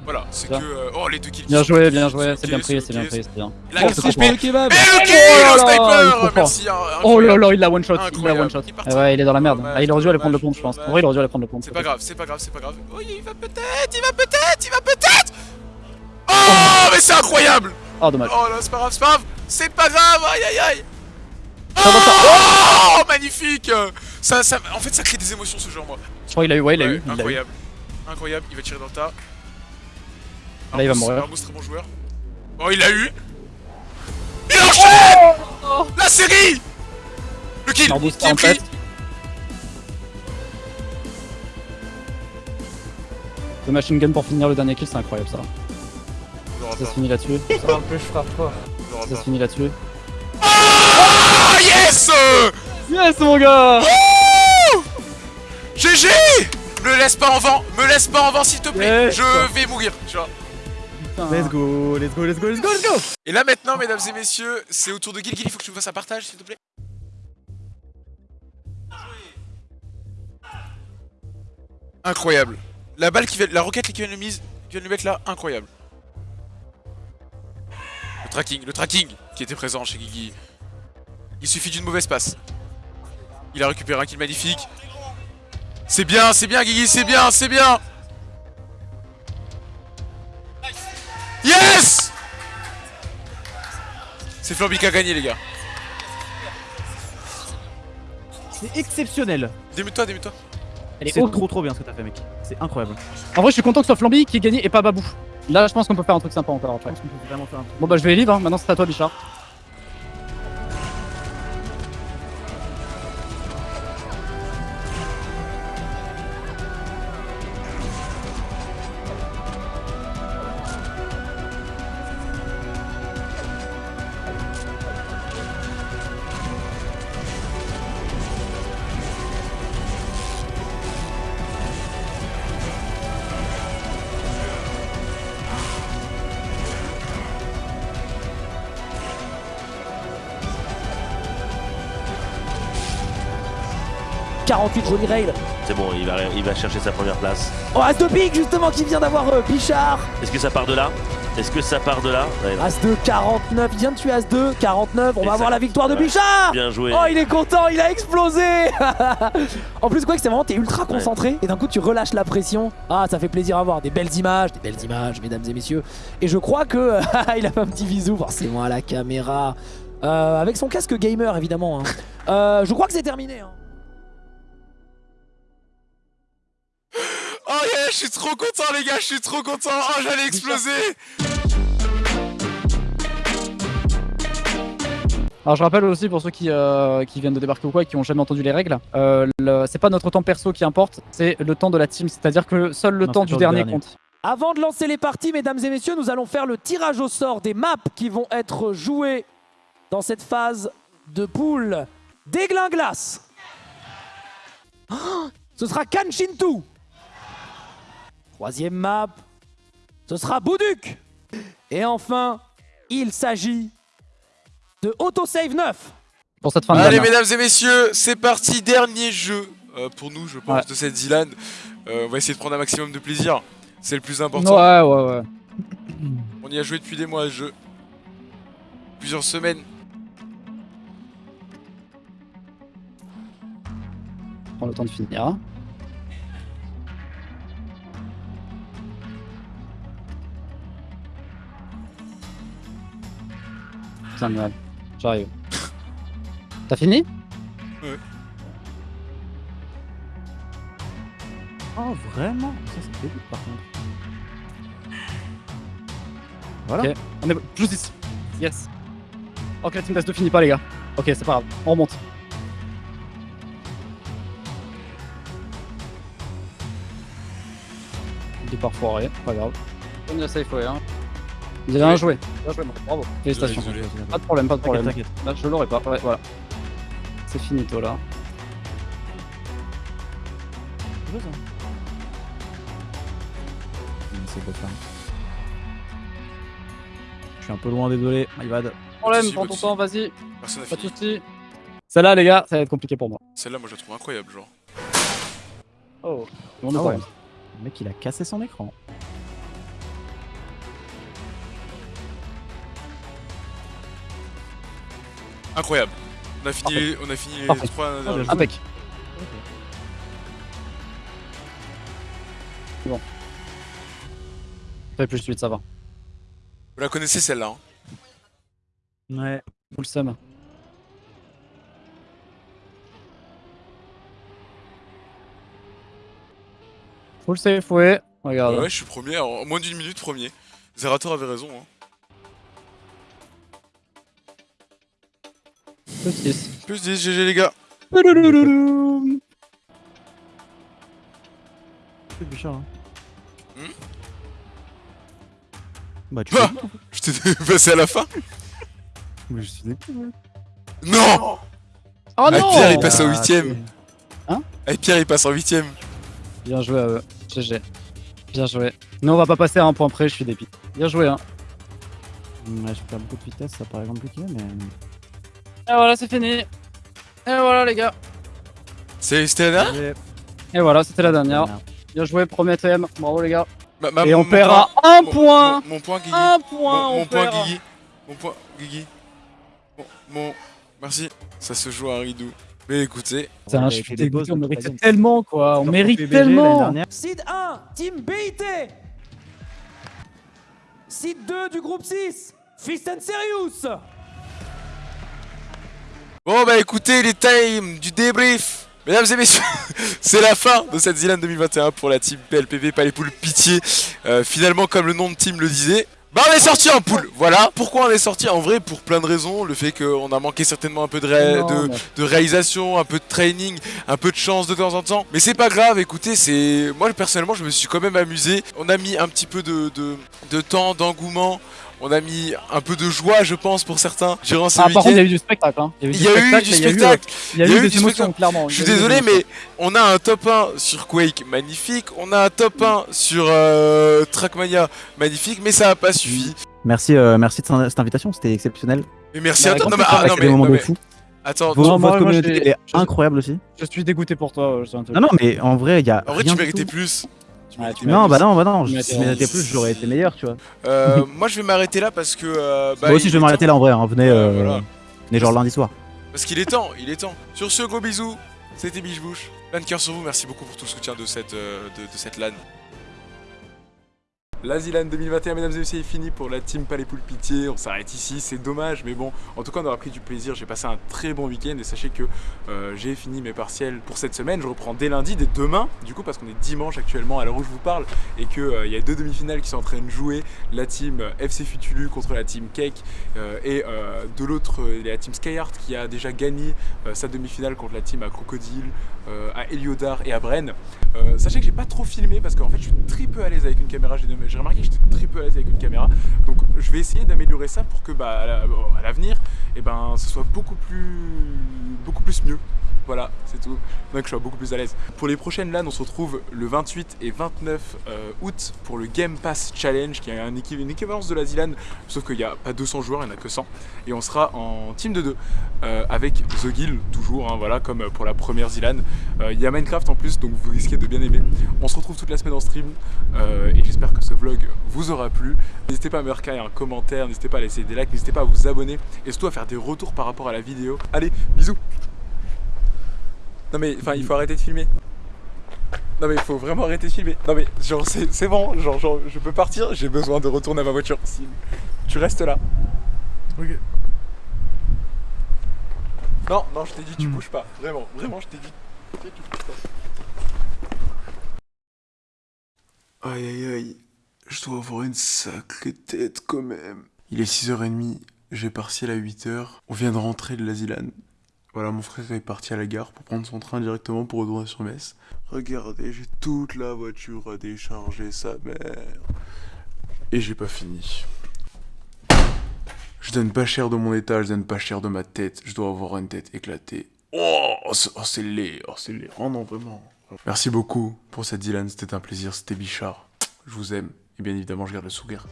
voilà, c'est que... Euh, oh, les deux kills Bien joué, bien joué, c'est bien pris, c'est bien pris, c'est bien. Là, Oh, qu'est-ce le kebab Oh Et le là kill, là, au il est sniper. Merci, Oh là là, il l'a one shot, il l'a Incroyable. one shot. Il est parti. Ah ouais, il est dans la merde. Ah, il aurait dû aller prendre le pont, je pense. En vrai, il aurait dû aller prendre le pont. C'est pas grave, c'est pas grave, c'est pas grave. Oh, il va peut-être, il va peut-être, il va peut-être Oh, mais c'est incroyable Oh, dommage. Oh là, c'est pas grave, c'est pas grave C'est pas grave, aïe aïe aïe Ça va, ça- Oh, magnifique ça, ça, En fait, ça crée des émotions ce genre, moi. Je crois qu'il a eu, ouais, il a Ouais, eu. il l'a eu. Incroyable. Incroyable, il va tirer dans le tas. Là, il va mourir. Armos, très bon joueur. Oh, il a eu Il enchaîne La série Le kill Arbous qui est en pris tête. Le machine gun pour finir le dernier kill, c'est incroyable ça. Ça se finit là-dessus. Un peu, je frappe fort. Ça se finit là-dessus. Ah, yes Yes, mon gars GG Me laisse pas en vent, me laisse pas en vent s'il te plaît, Yes. je vais mourir, tu vois. Putain. Let's go, let's go, let's go, let's go, let's go Et là maintenant, mesdames et messieurs, c'est au tour de Gil Gil, il faut que tu me fasses un partage s'il te plaît. Incroyable. La balle qui vient, la roquette qui vient de mise, qui vient de lui mettre là, incroyable. Le tracking, le tracking qui était présent chez Guigui. Il suffit d'une mauvaise passe. Il a récupéré un kill magnifique. C'est bien, c'est bien Guigui, c'est bien, c'est bien Yes C'est Flamby qui a gagné les gars. C'est exceptionnel. Démute-toi, démute-toi. C'est trop trop bien ce que t'as fait mec. C'est incroyable. En vrai, je suis content que ce soit Flamby qui ait gagné et pas Babou. Là, je pense qu'on peut faire un truc sympa encore après. Je pense qu'on peut vraiment faire un truc. Bon, bah, je vais livre. Hein. Maintenant, c'est à toi, Bichard. – 48 joli rail. C'est bon, il va, il va chercher sa première place. Oh, As de pique justement qui vient d'avoir euh, Bichard. Est-ce que ça part de là? Est-ce que ça part de là? Ouais, non. As 2 49, il vient de tuer As 2 49, on Et va ça- avoir la victoire de ouais. Bichard Bien joué. Oh il est content, il a explosé [laughs] En plus quoi que c'est vraiment t'es ultra concentré et d'un coup tu relâches la pression. Ah ça fait plaisir à voir, des belles images, des belles images mesdames et messieurs. Et je crois que [laughs] il a fait un petit bisou forcément à la caméra. Euh, avec son casque gamer évidemment. hein. Euh, je crois que c'est terminé. hein. Je suis trop content les gars, je suis trop content. Oh j'allais exploser. Alors je rappelle aussi pour ceux qui, euh, qui viennent de débarquer ou quoi et qui ont jamais entendu les règles, euh, le- c'est pas notre temps perso qui importe, c'est le temps de la team, c'est-à-dire que seul le Non, temps du dernier dernier. compte. Avant de lancer les parties, mesdames et messieurs, nous allons faire le tirage au sort des maps qui vont être jouées dans cette phase de poule glace. Ce sera Kanchintu. Troisième map, ce sera Bouduc. Et enfin, il s'agit de Autosave 9. Pour cette fin de Allez gamme. mesdames et messieurs, c'est parti, dernier jeu euh, pour nous je pense Ouais. de cette Zilan. Euh, on va essayer de prendre un maximum de plaisir, c'est le plus important. Ouais, ouais, ouais. On y a joué depuis des mois à ce jeu. Plusieurs semaines. Prends le temps de finir. Putain de. J'arrive. [laughs] T'as fini? Ouais. Oh vraiment? Ça c'est début par contre. Voilà. Ok, on est plus 10. Yes. Ok, la team test 2 finit pas, les gars. Ok, c'est pas grave. On remonte. Départ foiré, pas grave. On a safe way, hein. Vous avez bien joué. Bien joué, bravo. Félicitations. Désolé. Pas de problème, pas de problème. T'inquiète, Là, je l'aurais pas. Ouais, voilà. C'est finito là. t'inquiète. C'est beau ça. Je suis un peu loin, désolé, my bad. Problème, prends pas ton de temps, vas-y. Personne n'a Pas de fini. soucis. Celle-là, les gars, ça va être compliqué pour moi. Celle-là moi je la trouve incroyable genre. Oh. Ah ouais. Le mec il a cassé son écran. Incroyable. On a fini, on a fini les Parfait. trois Ah, derniers. Impec. C'est bon. Fais plus vite, ça va. Vous la connaissez celle-là hein Ouais. Full seum. Full safe, ouais. Regarde. Ouais, je suis premier, en moins d'une minute premier. Zerator avait raison hein. Plus 10. Plus 10 GG les gars. C'est Bouchard. Hein. Hmm bah tu Ah Je t'ai [laughs] passé à la fin Mais je suis dégoûté. Non Oh Ah, non Pierre il passe au Ah, huitième. Hein Ah, Pierre il passe en huitième. Bien joué à eux. GG. Bien joué. Nous, on va pas passer à un point près, je suis dépit. Bien joué, hein. Ouais, je perds beaucoup de vitesse, ça paraît compliqué, mais. Et voilà, c'est fini. Et voilà, les gars. C'est- C'était la dernière Allez, Et voilà, c'était la dernière. Bien joué, premier TM. Bravo les gars. Ma- ma- Et on à un point. Mon, mon point, Guigui. Un point, Mon, on mon point. Guigui. Mon point, Guigui. Bon, bon, merci. Ça se joue à ridou. Mais écoutez. Putain, je suis dégoûté, on méritait tellement quoi. On mérite tellement. dernière. Seed 1, Team BIT. Seed 2 du groupe 6, Fist and Serious. Bon bah écoutez, les time du débrief Mesdames et messieurs, [laughs] c'est la fin de cette Zilan 2021 pour la team PLPV, pas les poules pitié. Euh, finalement, comme le nom de team le disait, bah on est sorti en poule, voilà. Pourquoi on est sorti En vrai, pour plein de raisons. Le fait qu'on a manqué certainement un peu de, ré- de, réalisation, un peu de training, un peu de chance de temps en temps. Mais c'est pas grave, écoutez, c'est... Moi personnellement, je me suis quand même amusé. On a mis un petit peu de, de, de temps, d'engouement. On a mis un peu de joie, je pense, pour certains, durant ce Ah, par contre, il y a eu du spectacle. Hein. Il y a eu du spectacle. Il y a eu, des du émotions, spectacle. clairement. Je suis désolé, mais on a un top 1 sur Quake magnifique. On a un top 1 sur euh, Trackmania magnifique, mais ça a pas suffi. Merci, euh, merci de cette invitation, c'était exceptionnel. Mais merci Bah, à toi. avec Non, mais, ah, non, C'est mais, des moments non, de mais- fou. Attends, Vos- Non, votre moi, communauté est je- incroyable aussi. Je suis dégoûté pour toi. Non, non, mais en vrai, il y a. en vrai, rien tu méritais tout. Tu méritais Non, bah non, bah non, si je méritais plus, j'aurais été meilleur, tu vois. Euh, moi, je vais m'arrêter là parce que. euh, bah, Moi aussi, je vais m'arrêter là en vrai, hein. venez, euh, voilà. venez genre lundi soir. Parce qu'il est temps, il est temps. Sur ce, gros bisous. C'était Biche Bouche. Plein de cœur sur vous. Merci beaucoup pour tout le soutien de cette, euh, de, de cette LAN. La Zilan 2021, mesdames et messieurs, est fini pour la team Palais Poule Pitié. On s'arrête ici, c'est dommage, mais bon, en tout cas, on aura pris du plaisir. J'ai passé un très bon week-end et sachez que euh, j'ai fini mes partiels pour cette semaine. Je reprends dès lundi, dès demain, du coup, parce qu'on est dimanche actuellement à l'heure où je vous parle et qu'il il y a deux demi-finales qui sont en train de jouer. La team euh, FC Futulu contre la team Cake euh, et euh, de l'autre, euh, la team Skyheart qui a déjà gagné euh, sa demi-finale contre la team à Crocodile, euh, à Eliodar et à Bren. Euh, sachez que j'ai pas trop filmé parce qu'en fait je suis très peu à l'aise avec une caméra. J'ai j'ai remarqué que j'étais très peu à l'aise avec une caméra. Donc je vais essayer d'améliorer ça pour que bah, à la- à l'avenir, et ben, ce soit beaucoup plus, beaucoup plus mieux. Voilà, c'est tout. Donc je sois beaucoup plus à l'aise. Pour les prochaines LAN, on se retrouve le 28 et 29 euh, août pour le Game Pass Challenge, qui est un une équivalence de la ZLAN, sauf qu'il n'y a pas 200 joueurs, il n'y en a que 100. Et on sera en team de 2 avec The Guild, toujours, hein, voilà, comme pour la première ZLAN. Euh, Il y a Minecraft en plus, donc vous risquez de bien aimer. On se retrouve toute la semaine en stream, euh, et j'espère que ce vlog vous aura plu. N'hésitez pas à me recaler un commentaire, n'hésitez pas à laisser des likes, n'hésitez pas à vous abonner, et surtout à faire des retours par rapport à la vidéo. Allez, bisous non mais enfin il faut arrêter de filmer. Non mais il faut vraiment arrêter de filmer. Non mais genre c'est c'est bon, genre, genre je peux partir, j'ai besoin de retourner à ma voiture. Si tu restes là. Ok. Non, non, je t'ai dit tu bouges pas. Vraiment, vraiment je t'ai dit. Ok, tu bouges pas. Aïe aïe aïe, je dois avoir une sacrée tête quand même. Il est 6h30, j'ai partiel à 8h. On vient de rentrer de l'Asilan. Voilà, mon frère est parti à la gare pour prendre son train directement pour retourner sur Metz. Regardez, j'ai toute la voiture à décharger, sa mère. Et j'ai pas fini. Je donne pas cher de mon état, je donne pas cher de ma tête. Je dois avoir une tête éclatée. Oh, c'est oh, c'est laid, oh, c'est laid. Oh non, vraiment. Merci beaucoup pour cette Dylan, c'était un plaisir, c'était Bichard. Je vous aime, et bien évidemment, je garde le sourire.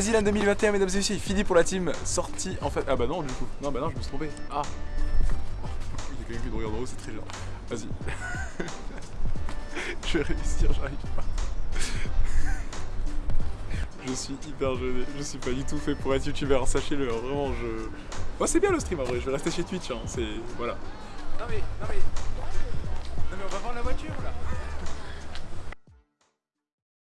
L'Asilan 2021, mesdames et messieurs, fini pour la team. Sortie en fait. Ah bah non, du coup. Non, bah non, je me suis trompé. Ah. Oh, J'ai quelqu'un qui me regarde en haut, c'est très bien. Vas-y. [laughs] je vais réussir, j'arrive pas. [laughs] je suis hyper gêné. Je suis pas du tout fait pour être youtubeur, sachez-le. Vraiment, je. Moi, c'est bien le stream en vrai. Je vais rester chez Twitch. Hein. C'est. Voilà. Non mais. Non mais. Non mais on va voir la voiture là.